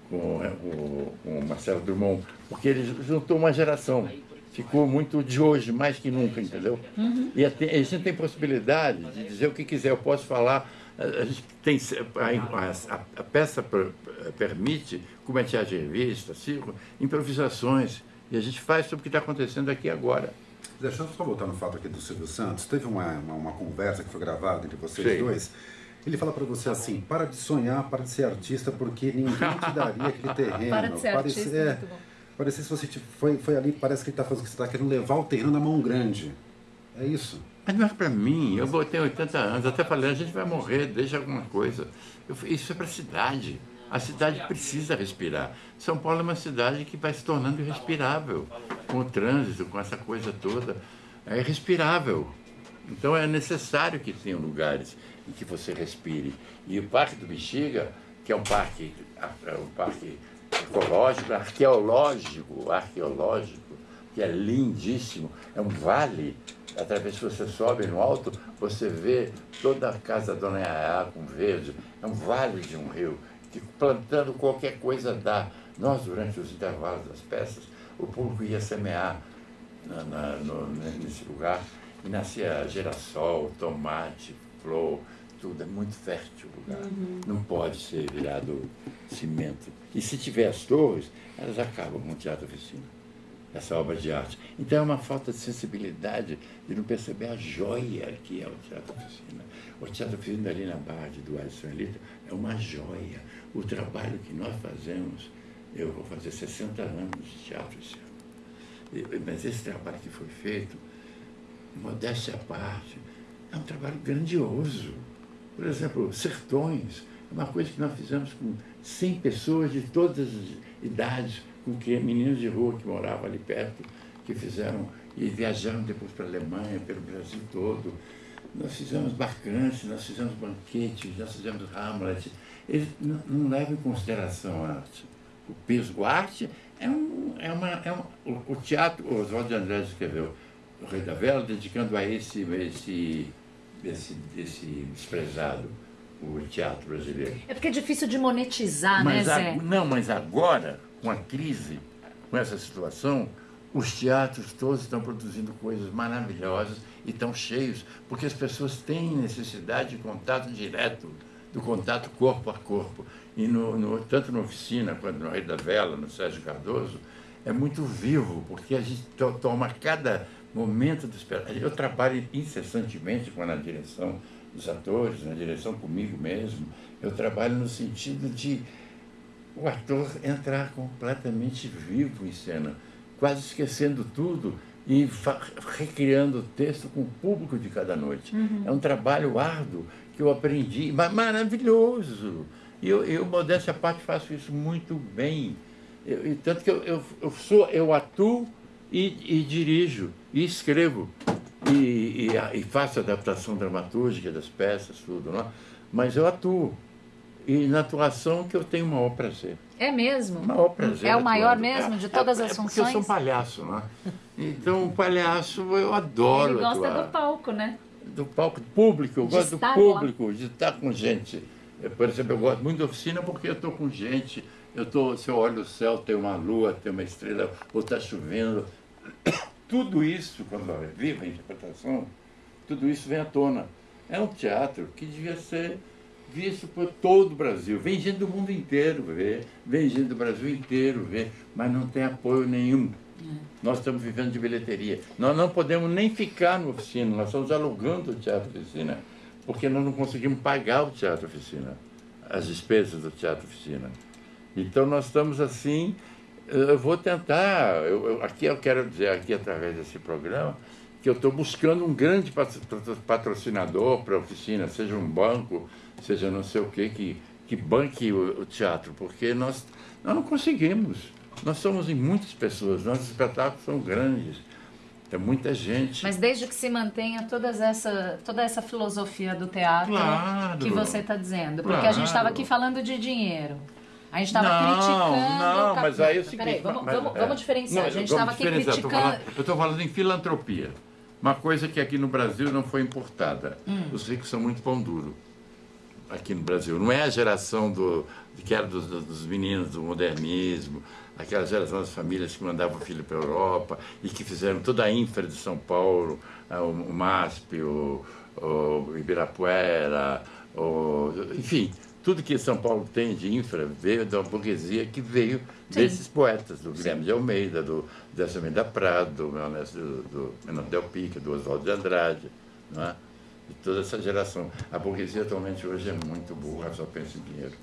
Speaker 2: com, com, com o Marcelo Drummond, porque ele juntou uma geração ficou muito de hoje, mais que nunca, entendeu? Uhum. E a, gente tem possibilidade de dizer o que quiser. Eu posso falar, a, gente tem, a, a, a peça per, permite, como é teatro de revista, circo, improvisações. E a gente faz sobre o que está acontecendo aqui agora.
Speaker 3: Deixa eu só voltar no fato aqui do Silvio Santos. Teve uma, uma, uma conversa que foi gravada entre vocês Sim. dois. Ele fala para você assim: para de sonhar, para de ser artista, porque ninguém te daria aquele terreno.
Speaker 1: para de ser artista, é, muito bom
Speaker 3: Parecia se você foi, foi ali, parece que ele está fazendo que você está querendo levar o terreno na mão grande. É isso.
Speaker 2: Mas não é para mim, eu botei 80 anos, até falei, a gente vai morrer, deixa alguma coisa. Eu, isso é para a cidade. A cidade precisa respirar. São Paulo é uma cidade que vai se tornando irrespirável, com o trânsito, com essa coisa toda. É irrespirável. Então é necessário que tenham lugares em que você respire. E o Parque do Bexiga, que é um parque, é um parque arqueológico, arqueológico, que é lindíssimo. É um vale. Através que você sobe no alto, você vê toda a casa da Dona Yaya com verde. É um vale de um rio, que plantando qualquer coisa dá. Nós, durante os intervalos das peças, o público ia semear na, na, no, nesse lugar e nascia girassol, tomate, flor, tudo. É muito fértil o lugar. Uhum. Não pode ser virado cimento. E se tiver as torres, elas acabam com o teatro oficina, essa obra de arte. Então é uma falta de sensibilidade de não perceber a joia que é o teatro oficina. O teatro oficina ali na Barra de Duarte Elita é uma joia. O trabalho que nós fazemos, eu vou fazer 60 anos de teatro esse ano. Mas esse trabalho que foi feito, modéstia à parte, é um trabalho grandioso. Por exemplo, Sertões, uma coisa que nós fizemos com 100 pessoas de todas as idades, com que meninos de rua que moravam ali perto, que fizeram e viajaram depois para a Alemanha, pelo Brasil todo. Nós fizemos bacantes, nós fizemos banquetes, nós fizemos Hamlet. Eles não, não levam em consideração a arte. O peso, a arte é um, é uma, é um, o, o teatro, o Oswaldo de André escreveu O Rei da Vela, dedicando a esse, esse, esse, esse desprezado o teatro brasileiro.
Speaker 1: É porque é difícil de monetizar, né, mas né, Zé?
Speaker 2: A, não, mas agora, com a crise, com essa situação, os teatros todos estão produzindo coisas maravilhosas e estão cheios, porque as pessoas têm necessidade de contato direto, do contato corpo a corpo. E no, no, tanto na oficina quanto no Rei da Vela, no Sérgio Cardoso, é muito vivo, porque a gente to, toma cada momento do. Eu trabalho incessantemente com a direção dos atores, na direção comigo mesmo, eu trabalho no sentido de o ator entrar completamente vivo em cena, quase esquecendo tudo e recriando o texto com o público de cada noite. Uhum. É um trabalho árduo que eu aprendi, mas maravilhoso. E eu, eu modéstia à parte, faço isso muito bem. Eu, tanto que eu, eu, eu, sou, eu atuo e, e dirijo e escrevo e, e, e faço adaptação dramatúrgica das peças, tudo, não é? mas eu atuo. E na atuação que eu tenho o maior prazer.
Speaker 1: É mesmo?
Speaker 2: O maior prazer.
Speaker 1: É o maior mesmo de todas é, as é funções?
Speaker 2: Porque eu sou um palhaço, né? Então, um palhaço eu adoro
Speaker 1: Ele gosta
Speaker 2: atuar.
Speaker 1: do palco, né?
Speaker 2: Do palco público, eu de gosto do público, lá. de estar com gente. Eu, por exemplo, eu gosto muito da oficina porque eu estou com gente. Eu tô, se eu olho o céu, tem uma lua, tem uma estrela, ou está chovendo. Tudo isso, quando vive a interpretação, tudo isso vem à tona. É um teatro que devia ser visto por todo o Brasil. Vem gente do mundo inteiro ver, vem gente do Brasil inteiro ver, mas não tem apoio nenhum. É. Nós estamos vivendo de bilheteria. Nós não podemos nem ficar no oficina, nós estamos alugando o teatro oficina, porque nós não conseguimos pagar o teatro oficina, as despesas do teatro oficina. Então nós estamos assim eu vou tentar, eu, eu, aqui eu quero dizer, aqui através desse programa, que eu estou buscando um grande patrocinador para a oficina, seja um banco, seja não sei o quê, que, que banque o, o teatro, porque nós, nós não conseguimos. Nós somos em muitas pessoas, nossos espetáculos são grandes. Tem muita gente.
Speaker 1: Mas desde que se mantenha todas essa, toda essa filosofia do teatro
Speaker 2: Claro.
Speaker 1: que você está dizendo. Porque a
Speaker 2: Claro.
Speaker 1: gente estava aqui falando de dinheiro. A gente estava criticando.
Speaker 2: Não, mas aí é o seguinte...
Speaker 1: Peraí, vamos,
Speaker 2: mas-
Speaker 1: vamos,
Speaker 2: é.
Speaker 1: vamos diferenciar.
Speaker 2: Não,
Speaker 1: a gente estava aqui criticando.
Speaker 2: Eu estou falando em filantropia. Uma coisa que aqui no Brasil não foi importada.
Speaker 1: Hum.
Speaker 2: Os ricos são muito pão duro aqui no Brasil. Não é a geração do, que era dos, dos meninos do modernismo, aquela geração das famílias que mandavam o filho para a Europa e que fizeram toda a infra de São Paulo, ah, o, o MASP, o, o Ibirapuera, o, enfim, tudo que São Paulo tem de infra veio da burguesia que veio
Speaker 1: Sim.
Speaker 2: desses poetas, do Guilherme de Almeida, do Décio Almeida Prado, do, do, do Menor Del Pica, do Oswaldo de Andrade, não é? de toda essa geração. A burguesia atualmente hoje é muito burra, só pensa em dinheiro.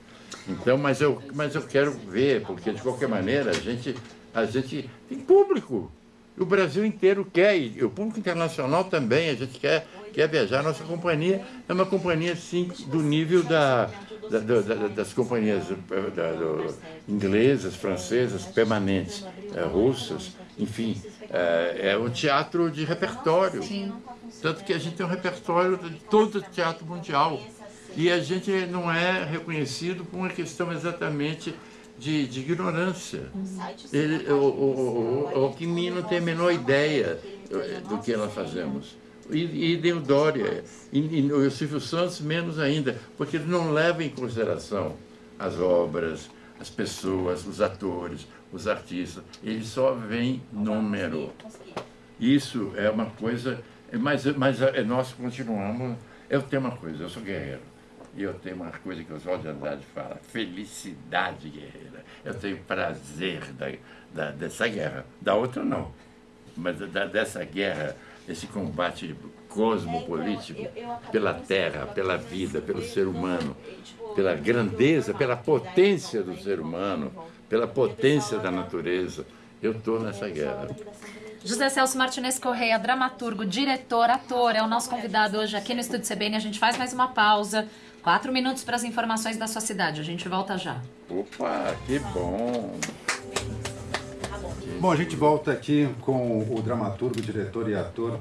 Speaker 2: Então, mas eu, mas eu quero ver, porque de qualquer maneira a gente, a gente tem público. O Brasil inteiro quer, e o público internacional também, a gente quer, quer viajar. Nossa companhia é uma companhia, sim, do nível da, da- da- da- das companhias do- inglesas, francesas, permanentes, eh, russas, enfim. É, é um teatro de repertório. Tanto que a gente tem um repertório de todo o teatro mundial. E a gente não é reconhecido por uma questão exatamente de, de ignorância. Ele, o, o, o, o Alckmin não tem a menor ideia do que nós fazemos. E, e deu Dória, e, e o Silvio Santos menos ainda, porque ele não leva em consideração as obras, as pessoas, os atores, os artistas. Ele só vem número. Isso é uma coisa, mas, mas é, nós continuamos. Eu tenho uma coisa, eu sou guerreiro. E eu tenho uma coisa que o Oswaldo de Andrade fala, felicidade guerreira. Eu tenho prazer da, da, dessa guerra. Da outra não. Mas da, dessa guerra, desse combate cosmopolítico pela terra, pela vida, pelo ser humano, pela grandeza, pela potência do ser humano, pela potência da natureza. Eu estou nessa guerra.
Speaker 1: José Celso Martinez Correia, dramaturgo, diretor, ator, é o nosso convidado hoje aqui no Estúdio CBN. A gente faz mais uma pausa. Quatro minutos para as informações da sua cidade. A gente volta já.
Speaker 2: Opa, que bom!
Speaker 3: Bom, a gente volta aqui com o dramaturgo, diretor e ator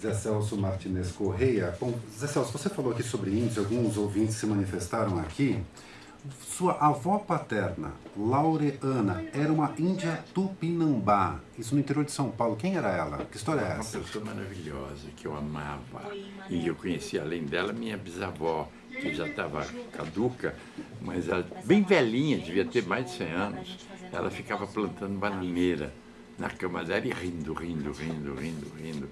Speaker 3: Zé Celso Martinez Correia. Bom, Zé Celso, você falou aqui sobre índios, alguns ouvintes se manifestaram aqui. Sua avó paterna, Laureana, era uma índia tupinambá, isso no interior de São Paulo. Quem era ela? Que história é
Speaker 2: Uma
Speaker 3: essa?
Speaker 2: pessoa maravilhosa que eu amava. E eu conheci, além dela, minha bisavó, que já estava caduca, mas ela, bem velhinha, devia ter mais de 100 anos. Ela ficava plantando bananeira na cama dela e rindo, rindo, rindo, rindo, rindo.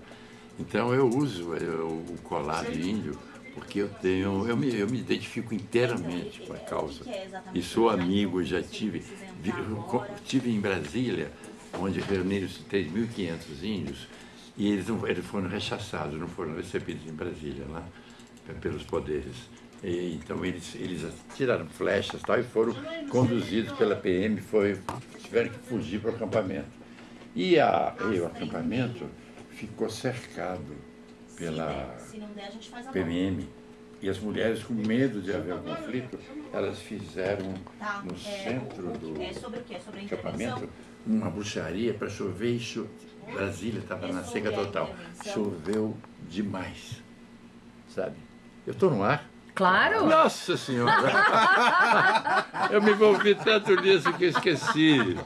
Speaker 2: Então eu uso o colar de índio porque eu tenho, eu me, eu me identifico inteiramente com a causa. E sou amigo, já tive, tive em Brasília, onde reuniram-se 3.500 índios, e eles, não, eles foram rechaçados, não foram recebidos em Brasília, lá, pe- pelos poderes. E, então eles, eles tiraram flechas e tal, e foram conduzidos pela PM, foi, tiveram que fugir para o acampamento. E, a, e o acampamento ficou cercado pela PMM. E as mulheres, com medo de haver um conflito, elas fizeram
Speaker 4: Tá,
Speaker 2: no
Speaker 4: é,
Speaker 2: centro do
Speaker 4: É
Speaker 2: acampamento uma bruxaria para chover e cho... Brasília estava na seca total. Choveu demais, sabe? Eu estou no ar.
Speaker 1: Claro!
Speaker 2: Nossa Senhora! eu me envolvi tanto nisso que eu esqueci.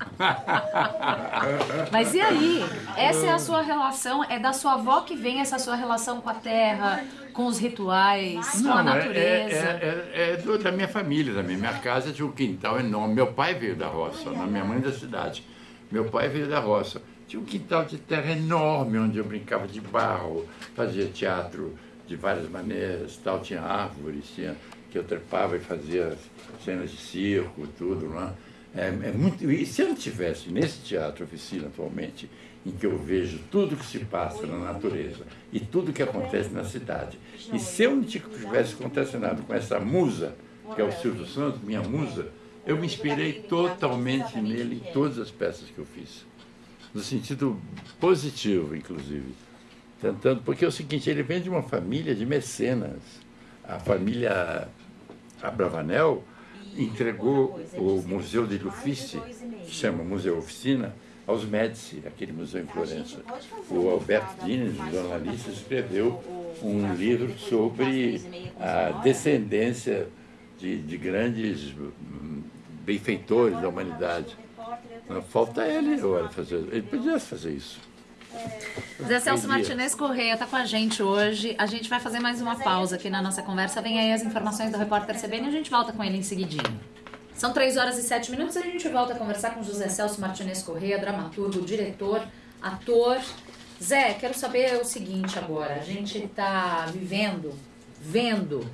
Speaker 1: Mas e aí? Essa é a sua relação? É da sua avó que vem essa sua relação com a terra, com os rituais, com a
Speaker 2: é-
Speaker 1: natureza?
Speaker 2: É, é, é do- da minha família também. Minha casa tinha um quintal enorme. Meu pai veio da roça, na minha mãe da cidade. Meu pai veio da roça. Tinha um quintal de terra enorme, onde eu brincava de barro, fazia teatro de várias maneiras, tal. tinha árvores, tinha, que eu trepava e fazia cenas de circo, tudo. Não é? É, é muito, e se eu não tivesse nesse teatro oficina atualmente, em que eu vejo tudo que se passa na natureza e tudo que acontece na cidade, e se eu não tivesse contracenado com essa musa, que é o Silvio Santos, minha musa, eu me inspirei totalmente nele em todas as peças que eu fiz. No sentido positivo, inclusive. Tentando, porque é o seguinte, ele vem de uma família de mecenas. A família Abravanel entregou o Museu de Uffizi, que chama Museu Oficina, aos Médici, aquele museu em Florença. O Alberto Dines, jornalista, escreveu um livro sobre a descendência de, de grandes hum, benfeitores da humanidade. Falta ele agora fazer. Ele podia fazer isso.
Speaker 1: Zé Celso Martinez Correia está com a gente hoje. A gente vai fazer mais uma pausa aqui na nossa conversa. Vem aí as informações do repórter CBN e a gente volta com ele em seguidinho. São 3 horas e 7 minutos e a gente volta a conversar com José Celso Martinez Correia, dramaturgo, diretor, ator. Zé, quero saber o seguinte agora. A gente está vivendo, vendo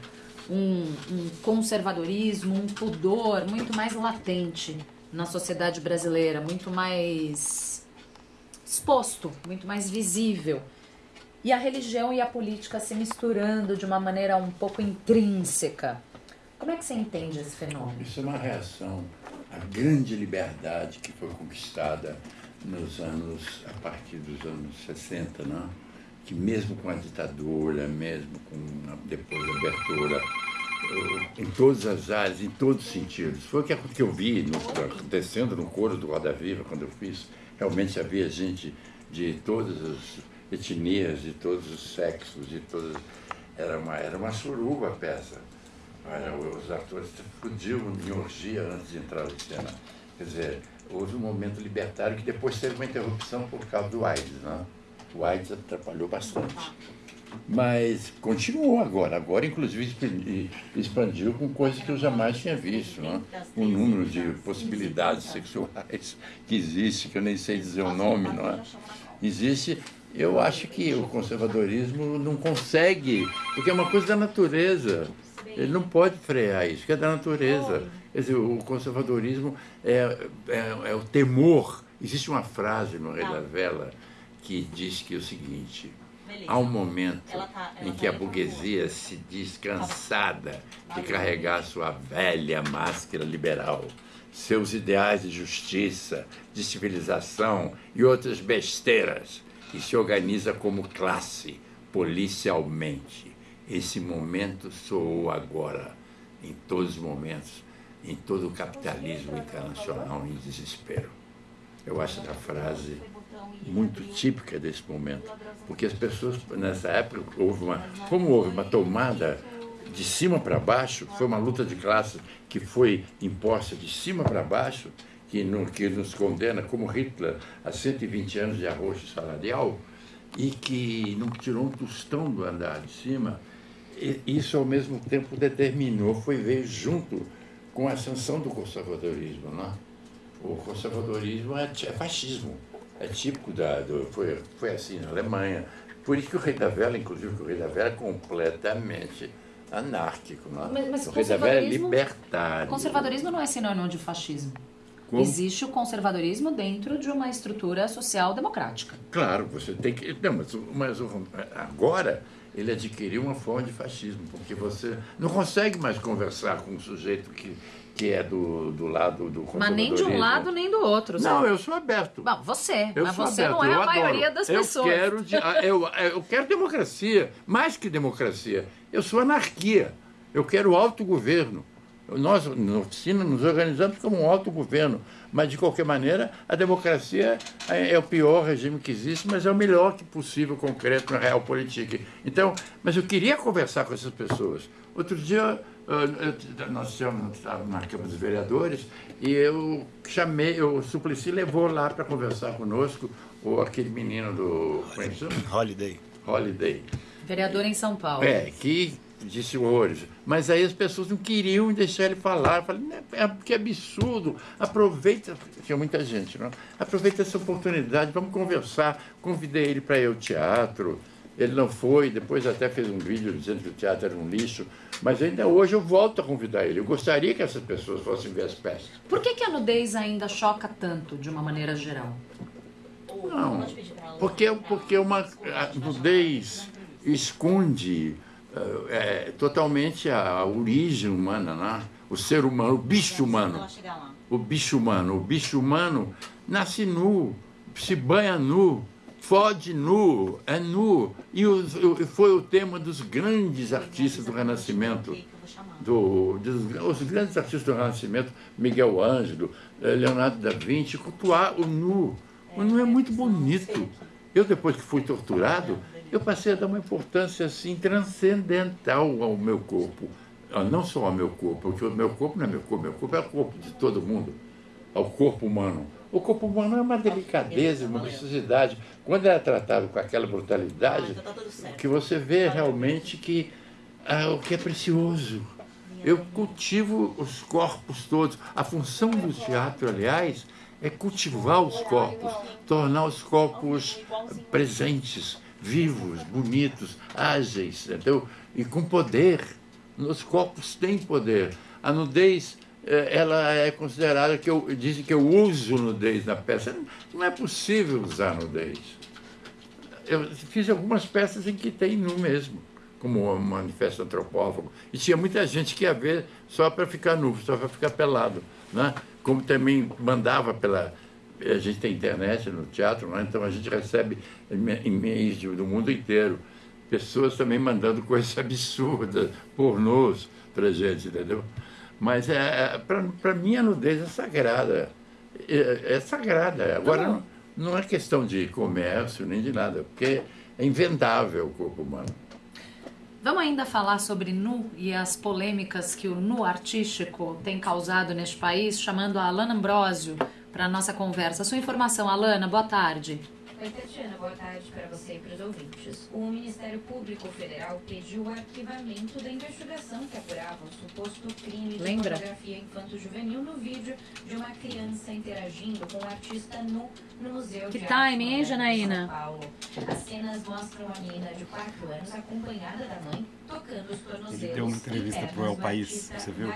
Speaker 1: um, um conservadorismo, um pudor muito mais latente na sociedade brasileira, muito mais exposto, muito mais visível. E a religião e a política se misturando de uma maneira um pouco intrínseca. Como é que você entende esse fenômeno?
Speaker 2: Isso é uma reação à grande liberdade que foi conquistada nos anos, a partir dos anos 60, não? que mesmo com a ditadura, mesmo com depois da abertura, eh, em todas as áreas, em todos os sentidos. Foi o que eu vi no, acontecendo no coro do Roda Viva, quando eu fiz. Realmente havia gente de todas as etnias, de todos os sexos, de todas. Era uma, era uma suruba a peça. Os atores explodiam em orgia antes de entrar na cena. Quer dizer, houve um momento libertário que depois teve uma interrupção por causa do AIDS. Né? O AIDS atrapalhou bastante. Mas continuou agora. Agora, inclusive, expandiu com coisas que eu jamais tinha visto. Né? O número de possibilidades sexuais que existe, que eu nem sei dizer o nome, não é? Existe. Eu acho que o conservadorismo não consegue, porque é uma coisa da natureza. Ele não pode frear isso, que é da natureza. Quer dizer, o conservadorismo é, é, é o temor. Existe uma frase no Rei da Vela que diz que é o seguinte: há um momento tá, em que a burguesia se diz cansada de carregar sua velha máscara liberal, seus ideais de justiça, de civilização e outras besteiras, e se organiza como classe, policialmente. Esse momento soou agora, em todos os momentos, em todo o capitalismo internacional em desespero. Eu acho essa frase muito típica desse momento, porque as pessoas nessa época houve uma, como houve uma tomada de cima para baixo, foi uma luta de classes que foi imposta de cima para baixo, que, no, que nos condena, como Hitler, a 120 anos de arroxo salarial, e que não tirou um tostão do andar de cima, isso ao mesmo tempo determinou, foi ver junto com a ascensão do conservadorismo. Né? O conservadorismo é, é fascismo, é típico da. Do, foi, foi assim na Alemanha. Por isso que o Rei da Vela, inclusive, o Rei da Vela é completamente anárquico. Né?
Speaker 1: Mas, mas
Speaker 2: o Rei da Vela é libertário.
Speaker 1: Conservadorismo não é sinônimo de fascismo. Como? Existe o conservadorismo dentro de uma estrutura social democrática.
Speaker 2: Claro, você tem que. Não, mas, mas agora ele adquiriu uma forma de fascismo, porque você não consegue mais conversar com um sujeito que, que é do, do lado do
Speaker 1: Mas nem de um lado nem do outro.
Speaker 2: Sabe? Não, eu sou aberto.
Speaker 1: Bom, você, eu mas você aberto, não é a maioria das
Speaker 2: eu
Speaker 1: pessoas.
Speaker 2: Quero ah, eu, eu quero democracia, mais que democracia. Eu sou anarquia. Eu quero autogoverno. Nós, na oficina, nos organizamos como um autogoverno, mas, de qualquer maneira, a democracia é, é, o pior regime que existe, mas é o melhor que possível, concreto, na real política. Então, mas eu queria conversar com essas pessoas. Outro dia, nós estávamos na Câmara dos Vereadores e eu chamei, o Suplicy levou lá para conversar conosco o, aquele menino do... Como é que chama?
Speaker 5: Holiday.
Speaker 2: Holiday.
Speaker 1: Vereador em São Paulo.
Speaker 2: É, que disse horrores. Mas aí as pessoas não queriam deixar ele falar. Eu falei, é, que absurdo. Aproveita, tinha muita gente, não? Aproveita essa oportunidade, vamos conversar. Convidei ele para ir ao teatro. Ele não foi, depois até fez um vídeo dizendo que o teatro era um lixo. Mas ainda hoje eu volto a convidar ele. Eu gostaria que essas pessoas fossem ver as peças.
Speaker 1: Por que, que a nudez ainda choca tanto, de uma maneira geral?
Speaker 2: Não, porque, porque uma, a nudez esconde é, totalmente a origem humana, né? o ser humano, o bicho humano. O bicho humano. O bicho humano nasce nu, se banha nu, fode nu, é nu. E foi o tema dos grandes artistas do Renascimento. do, dos, os grandes artistas do Renascimento, Miguel Ângelo, eh, Leonardo da Vinci, cultuar o nu. O nu é muito bonito. Eu, depois que fui torturado, eu passei a dar uma importância assim transcendental ao meu corpo. Ah, não só ao meu corpo, porque o meu corpo não é meu corpo, meu corpo é o corpo de todo mundo, ao corpo humano. O corpo humano é uma delicadeza, uma precisidade. Quando é tratado com aquela brutalidade, que você vê realmente que ah, o que é precioso. Eu cultivo os corpos todos. A função do teatro, aliás, é cultivar os corpos, tornar os corpos presentes, vivos, bonitos, ágeis, entendeu? E com poder. Os corpos têm poder. A nudez, ela é considerada que eu dizem que eu uso nudez na peça. Não é possível usar nudez. Eu fiz algumas peças em que tem nu mesmo como um manifesto antropófago. E tinha muita gente que ia ver só para ficar nu, só para ficar pelado. Né? Como também mandava pela. A gente tem internet no teatro, né? então a gente recebe e-mails do mundo inteiro. Pessoas também mandando coisas absurdas, pornôs para a gente, entendeu? Mas é, é para mim a nudez é sagrada. É, é sagrada. Agora não, não é questão de comércio nem de nada, porque é invendável o corpo humano.
Speaker 1: Vamos ainda falar sobre nu e as polêmicas que o nu artístico tem causado neste país, chamando a Alana Ambrosio para a nossa conversa. Sua informação, Alana, boa tarde.
Speaker 5: Oi, Tatiana, boa tarde para você e para os ouvintes. O Ministério Público Federal pediu o arquivamento da investigação que apurava o suposto crime de
Speaker 1: Lembra?
Speaker 5: pornografia infanto-juvenil no vídeo de uma criança interagindo com um artista nu no Museu
Speaker 1: Que
Speaker 5: de
Speaker 1: timing, hein, Janaína?
Speaker 5: São Paulo. As cenas mostram a menina de 4 anos acompanhada da mãe tocando os tornozelos
Speaker 6: Ele deu uma entrevista El
Speaker 5: do
Speaker 6: País, você viu?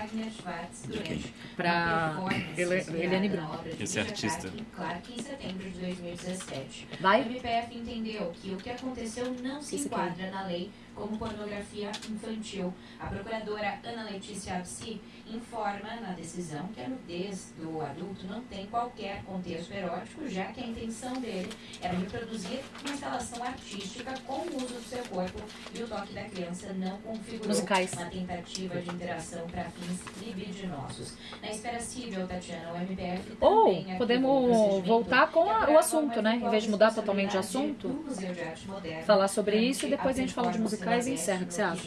Speaker 6: De quem?
Speaker 5: inspirada
Speaker 1: Eliane
Speaker 5: na
Speaker 1: Brum.
Speaker 5: obra de
Speaker 6: Esse artista.
Speaker 5: Clark em setembro de 2017.
Speaker 1: Vai?
Speaker 5: O MPF entendeu que o que aconteceu não se
Speaker 1: Isso aqui.
Speaker 5: enquadra na lei como pornografia infantil. A procuradora Ana Letícia Absi informa na decisão que a nudez do adulto não tem qualquer contexto erótico, já que a intenção dele era reproduzir uma instalação artística com o uso do seu corpo e o toque da criança não configurou
Speaker 1: Musicais.
Speaker 5: uma tentativa de interação para fins libidinosos. Na espera civil, Tatiana, o MPF
Speaker 1: Ou
Speaker 5: também arquivou o
Speaker 1: podemos voltar com a- o assunto, né? Em vez de mudar totalmente de assunto, falar sobre isso e depois a gente fala de
Speaker 5: performance
Speaker 1: musicais e encerra. O que você acha?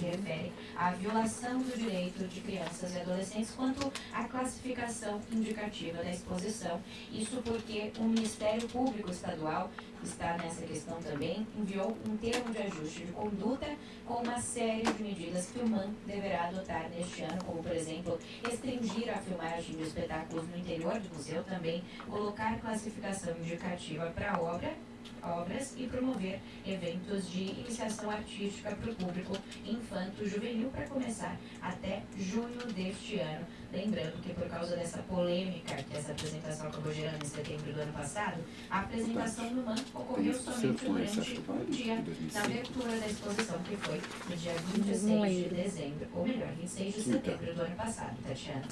Speaker 5: à violação do direito de crianças e adolescentes quanto à classificação indicativa da exposição. Isso porque o Ministério Público Estadual, que está nessa questão também, enviou um termo de ajuste de conduta com uma série de medidas que o MAN deverá adotar neste ano, como, por exemplo, restringir a filmagem de espetáculos no interior do museu, também colocar classificação indicativa para a obra obras e promover eventos de iniciação artística para o público infanto-juvenil para começar até junho deste ano. Lembrando que por causa dessa polêmica que essa apresentação acabou gerando em setembro do ano passado, a apresentação do MAN ocorreu somente durante um dia na abertura da exposição, que foi no dia 26 de dezembro, ou melhor, 26 de setembro do ano passado, Tatiana.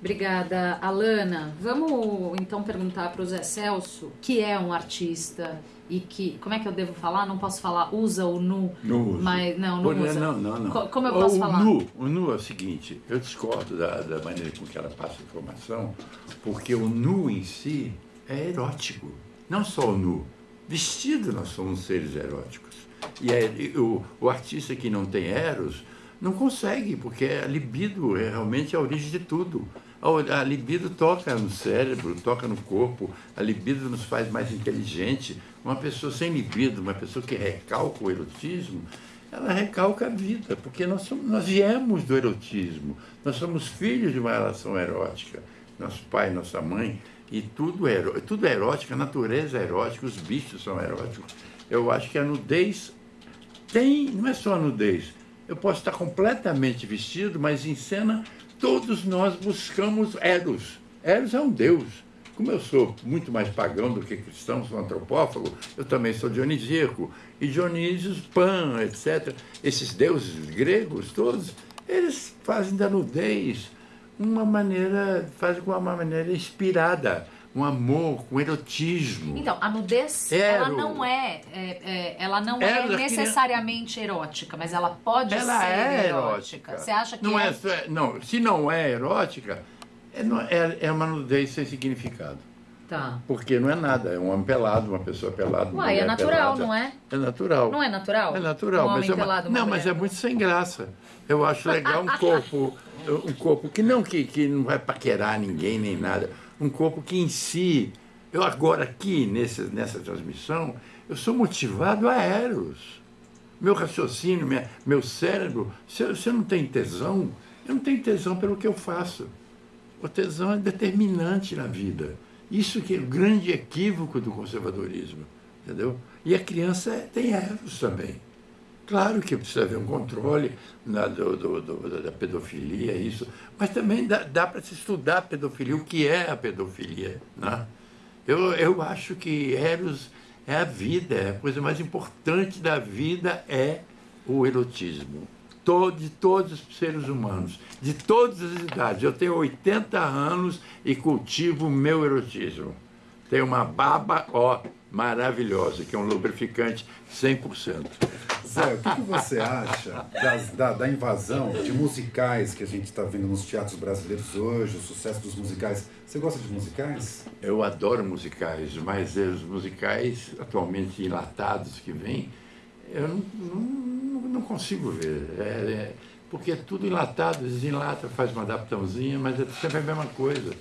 Speaker 1: Obrigada, Alana. Vamos então perguntar para o Zé Celso, que é um artista e que, como é que eu devo falar? Não posso falar usa o nu,
Speaker 2: Não uso.
Speaker 1: mas não,
Speaker 2: Pô,
Speaker 1: não usa.
Speaker 2: Não, não, não.
Speaker 1: Co- como eu posso
Speaker 2: o
Speaker 1: falar?
Speaker 2: Nu, o nu é o seguinte, eu discordo da, da maneira com que ela passa a informação, porque o nu em si é erótico. Não só o nu. Vestido nós somos seres eróticos. E, é- o, o artista que não tem eros não consegue, porque a libido é realmente a origem de tudo. A, libido toca no cérebro, toca no corpo, a libido nos faz mais inteligente. Uma pessoa sem libido, uma pessoa que recalca o erotismo, ela recalca a vida, porque nós, somos, nós viemos do erotismo, nós somos filhos de uma relação erótica, nosso pai, nossa mãe, e tudo é, tudo é erótico, a natureza é erótica, os bichos são eróticos. Eu acho que a nudez tem, não é só a nudez, eu posso estar completamente vestido, mas em cena todos nós buscamos Eros. Eros é um deus. Como eu sou muito mais pagão do que cristão, sou antropófago, eu também sou dionisíaco. E Dionísios, Pan, etc. Esses deuses gregos todos, eles fazem da nudez uma maneira, fazem com uma maneira inspirada, um amor com erotismo.
Speaker 1: Então, a nudez,
Speaker 2: Ero.
Speaker 1: ela não é, é- é- ela não é
Speaker 2: Ero,
Speaker 1: necessariamente erótica, mas ela pode
Speaker 2: ela
Speaker 1: ser
Speaker 2: é
Speaker 1: erótica.
Speaker 2: erótica.
Speaker 1: Você acha que
Speaker 2: não
Speaker 1: é?
Speaker 2: é só- não, se não é erótica, é, é, é uma nudez sem significado.
Speaker 1: Tá.
Speaker 2: Porque não é nada, é um homem pelado, uma pessoa pelada.
Speaker 1: Uai, é natural,
Speaker 2: pelada.
Speaker 1: não é?
Speaker 2: É natural.
Speaker 1: Não é natural?
Speaker 2: É natural,
Speaker 1: Um
Speaker 2: mas é uma-
Speaker 1: pelado,
Speaker 2: não, mas
Speaker 1: mulher
Speaker 2: é muito sem graça. Eu acho legal um corpo, um corpo que não que, que não vai paquerar ninguém nem nada, um corpo que em si, eu agora aqui nesse, nessa transmissão, eu sou motivado a eros. Meu raciocínio, minha, meu cérebro, se eu, se eu não tenho tesão, eu não tenho tesão pelo que eu faço. O tesão é determinante na vida. Isso que é o grande equívoco do conservadorismo, entendeu? E a criança tem eros também. Claro que precisa haver um controle na- do- do- do- da pedofilia, isso, mas também dá, dá para se estudar a pedofilia, o que é a pedofilia. Né? Eu, eu acho que Eros é a vida, é a coisa mais importante da vida é o erotismo. Todo, de todos os seres humanos, de todas as idades. Eu tenho 80 anos e cultivo o meu erotismo. Tenho uma baba, ó, maravilhosa, que é um lubrificante 100%.
Speaker 3: Zé, o que, que você acha das- da, da invasão de musicais que a gente está vendo nos teatros brasileiros hoje, o sucesso dos musicais? Você gosta de musicais?
Speaker 2: Eu adoro musicais, mas os musicais atualmente enlatados que vêm, eu não, não, não consigo ver. É, é, porque é tudo enlatado, desenlata, faz uma adaptaçãozinha, mas é sempre a mesma coisa.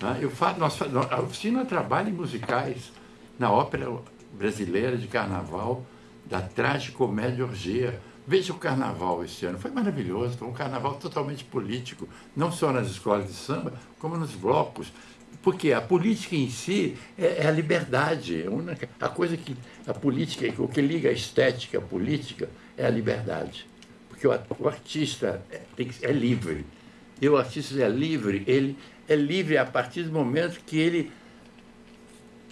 Speaker 2: né? Eu fa, nós, a oficina trabalha em musicais, na ópera brasileira de carnaval, da tragicomédia orgia. Veja o carnaval esse ano, foi maravilhoso, foi um carnaval totalmente político, não só nas escolas de samba, como nos blocos. Porque a política em si é, é a liberdade. é a coisa que a política, o que liga a estética à política é a liberdade. Porque o, artista é, é livre. E o artista é livre, ele é livre a partir do momento que ele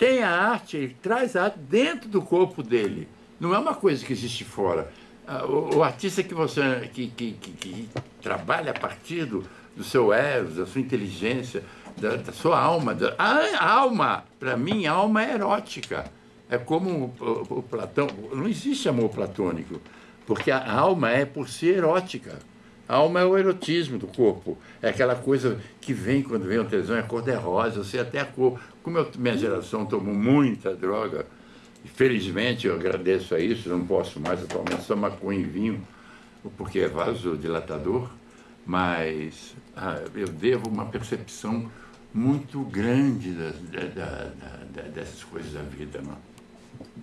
Speaker 2: tem a arte, ele traz a arte dentro do corpo dele. Não é uma coisa que existe fora. Ah, O, o artista que você que, que, que, que trabalha a partir do, do seu eros, da sua inteligência, da, da sua alma. Da, a alma, para mim, a alma é erótica. É como o, o- o Platão. Não existe amor platônico, porque a alma é por si erótica. A alma é o erotismo do corpo. É aquela coisa que vem quando vem o tesão, é cor de rosa, eu sei até a cor. Como eu- minha geração tomou muita droga, felizmente eu agradeço a isso, não posso mais atualmente só maconha e vinho, porque é vasodilatador, mas ah, eu devo uma percepção muito grande da- da- da- dessas coisas da vida, não?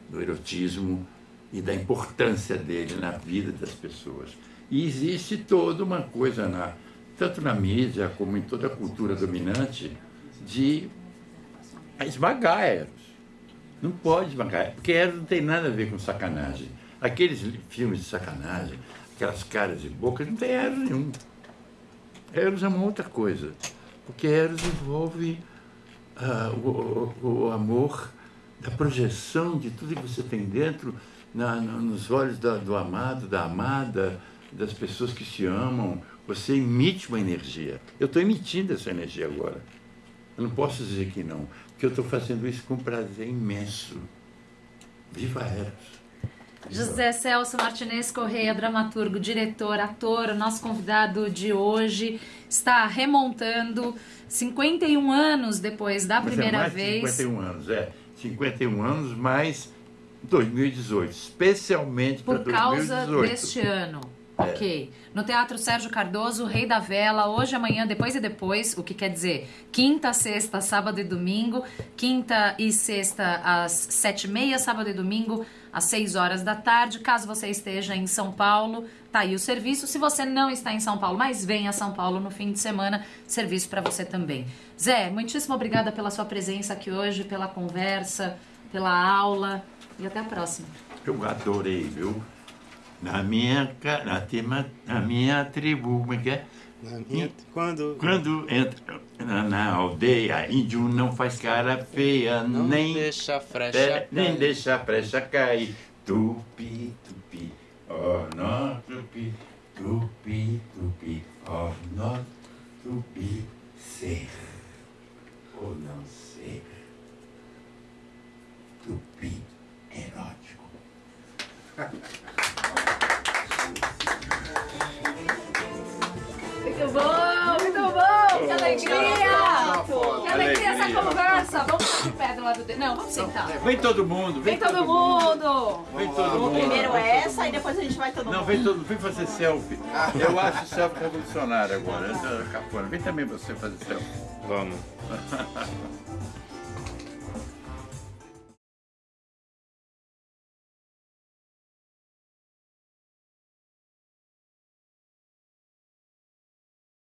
Speaker 2: do erotismo e da importância dele na vida das pessoas. E existe toda uma coisa, na, tanto na mídia como em toda a cultura dominante, de esmagar Eros. Não pode esmagar, porque Eros não tem nada a ver com sacanagem. Aqueles filmes de sacanagem, aquelas caras e bocas, não tem Eros nenhum. Eros é uma outra coisa, porque Eros envolve ah, o, o- o amor da projeção de tudo que você tem dentro na- no- nos olhos da- do amado, da amada, das pessoas que se amam. Você emite uma energia. Eu estou emitindo essa energia agora. Eu não posso dizer que não, porque eu estou fazendo isso com prazer imenso. Viva Eros!
Speaker 1: José Celso Martinez Correia, dramaturgo, diretor, ator, nosso convidado de hoje, está remontando 51 anos depois da
Speaker 2: Mas é
Speaker 1: primeira
Speaker 2: mais de
Speaker 1: vez.
Speaker 2: 51 anos, é. 51 anos mais 2018, especialmente para
Speaker 1: Por causa
Speaker 2: 2018.
Speaker 1: deste ano.
Speaker 2: É.
Speaker 1: Ok. No Teatro Sérgio Cardoso, Rei da Vela, hoje, amanhã, depois e depois, o que quer dizer quinta, sexta, sábado e domingo, quinta e sexta às sete e meia, sábado e domingo às seis horas da tarde. Caso você esteja em São Paulo, tá aí o serviço. Se você não está em São Paulo, mas vem a São Paulo no fim de semana, serviço para você também. Zé, muitíssimo obrigada pela sua presença aqui hoje, pela conversa, pela aula e até a próxima.
Speaker 2: Eu adorei, viu? Na minha, na, tema, na minha tribo, como é que é?
Speaker 6: Na minha- quando
Speaker 2: Quando entra na, na aldeia, índio não faz cara feia,
Speaker 6: não
Speaker 2: nem,
Speaker 6: deixa frecha
Speaker 2: é, nem deixa frecha cair. Tupi, tupi, oh não, tupi, tupi, tupi, oh não, tupi, ser ou não ser. tupi erótico.
Speaker 1: alegria! Que alegria essa conversa! Vamos ficar de pé do lado dele. Não, vamos sentar.
Speaker 2: Vem todo mundo,
Speaker 1: Vem todo mundo!
Speaker 2: Vem todo mundo.
Speaker 4: Primeiro essa e depois a gente vai todo
Speaker 2: Não,
Speaker 4: mundo.
Speaker 2: vem todo vem fazer selfie. Eu acho selfie revolucionário agora. Cafona. Vem também você fazer selfie.
Speaker 6: Vamos.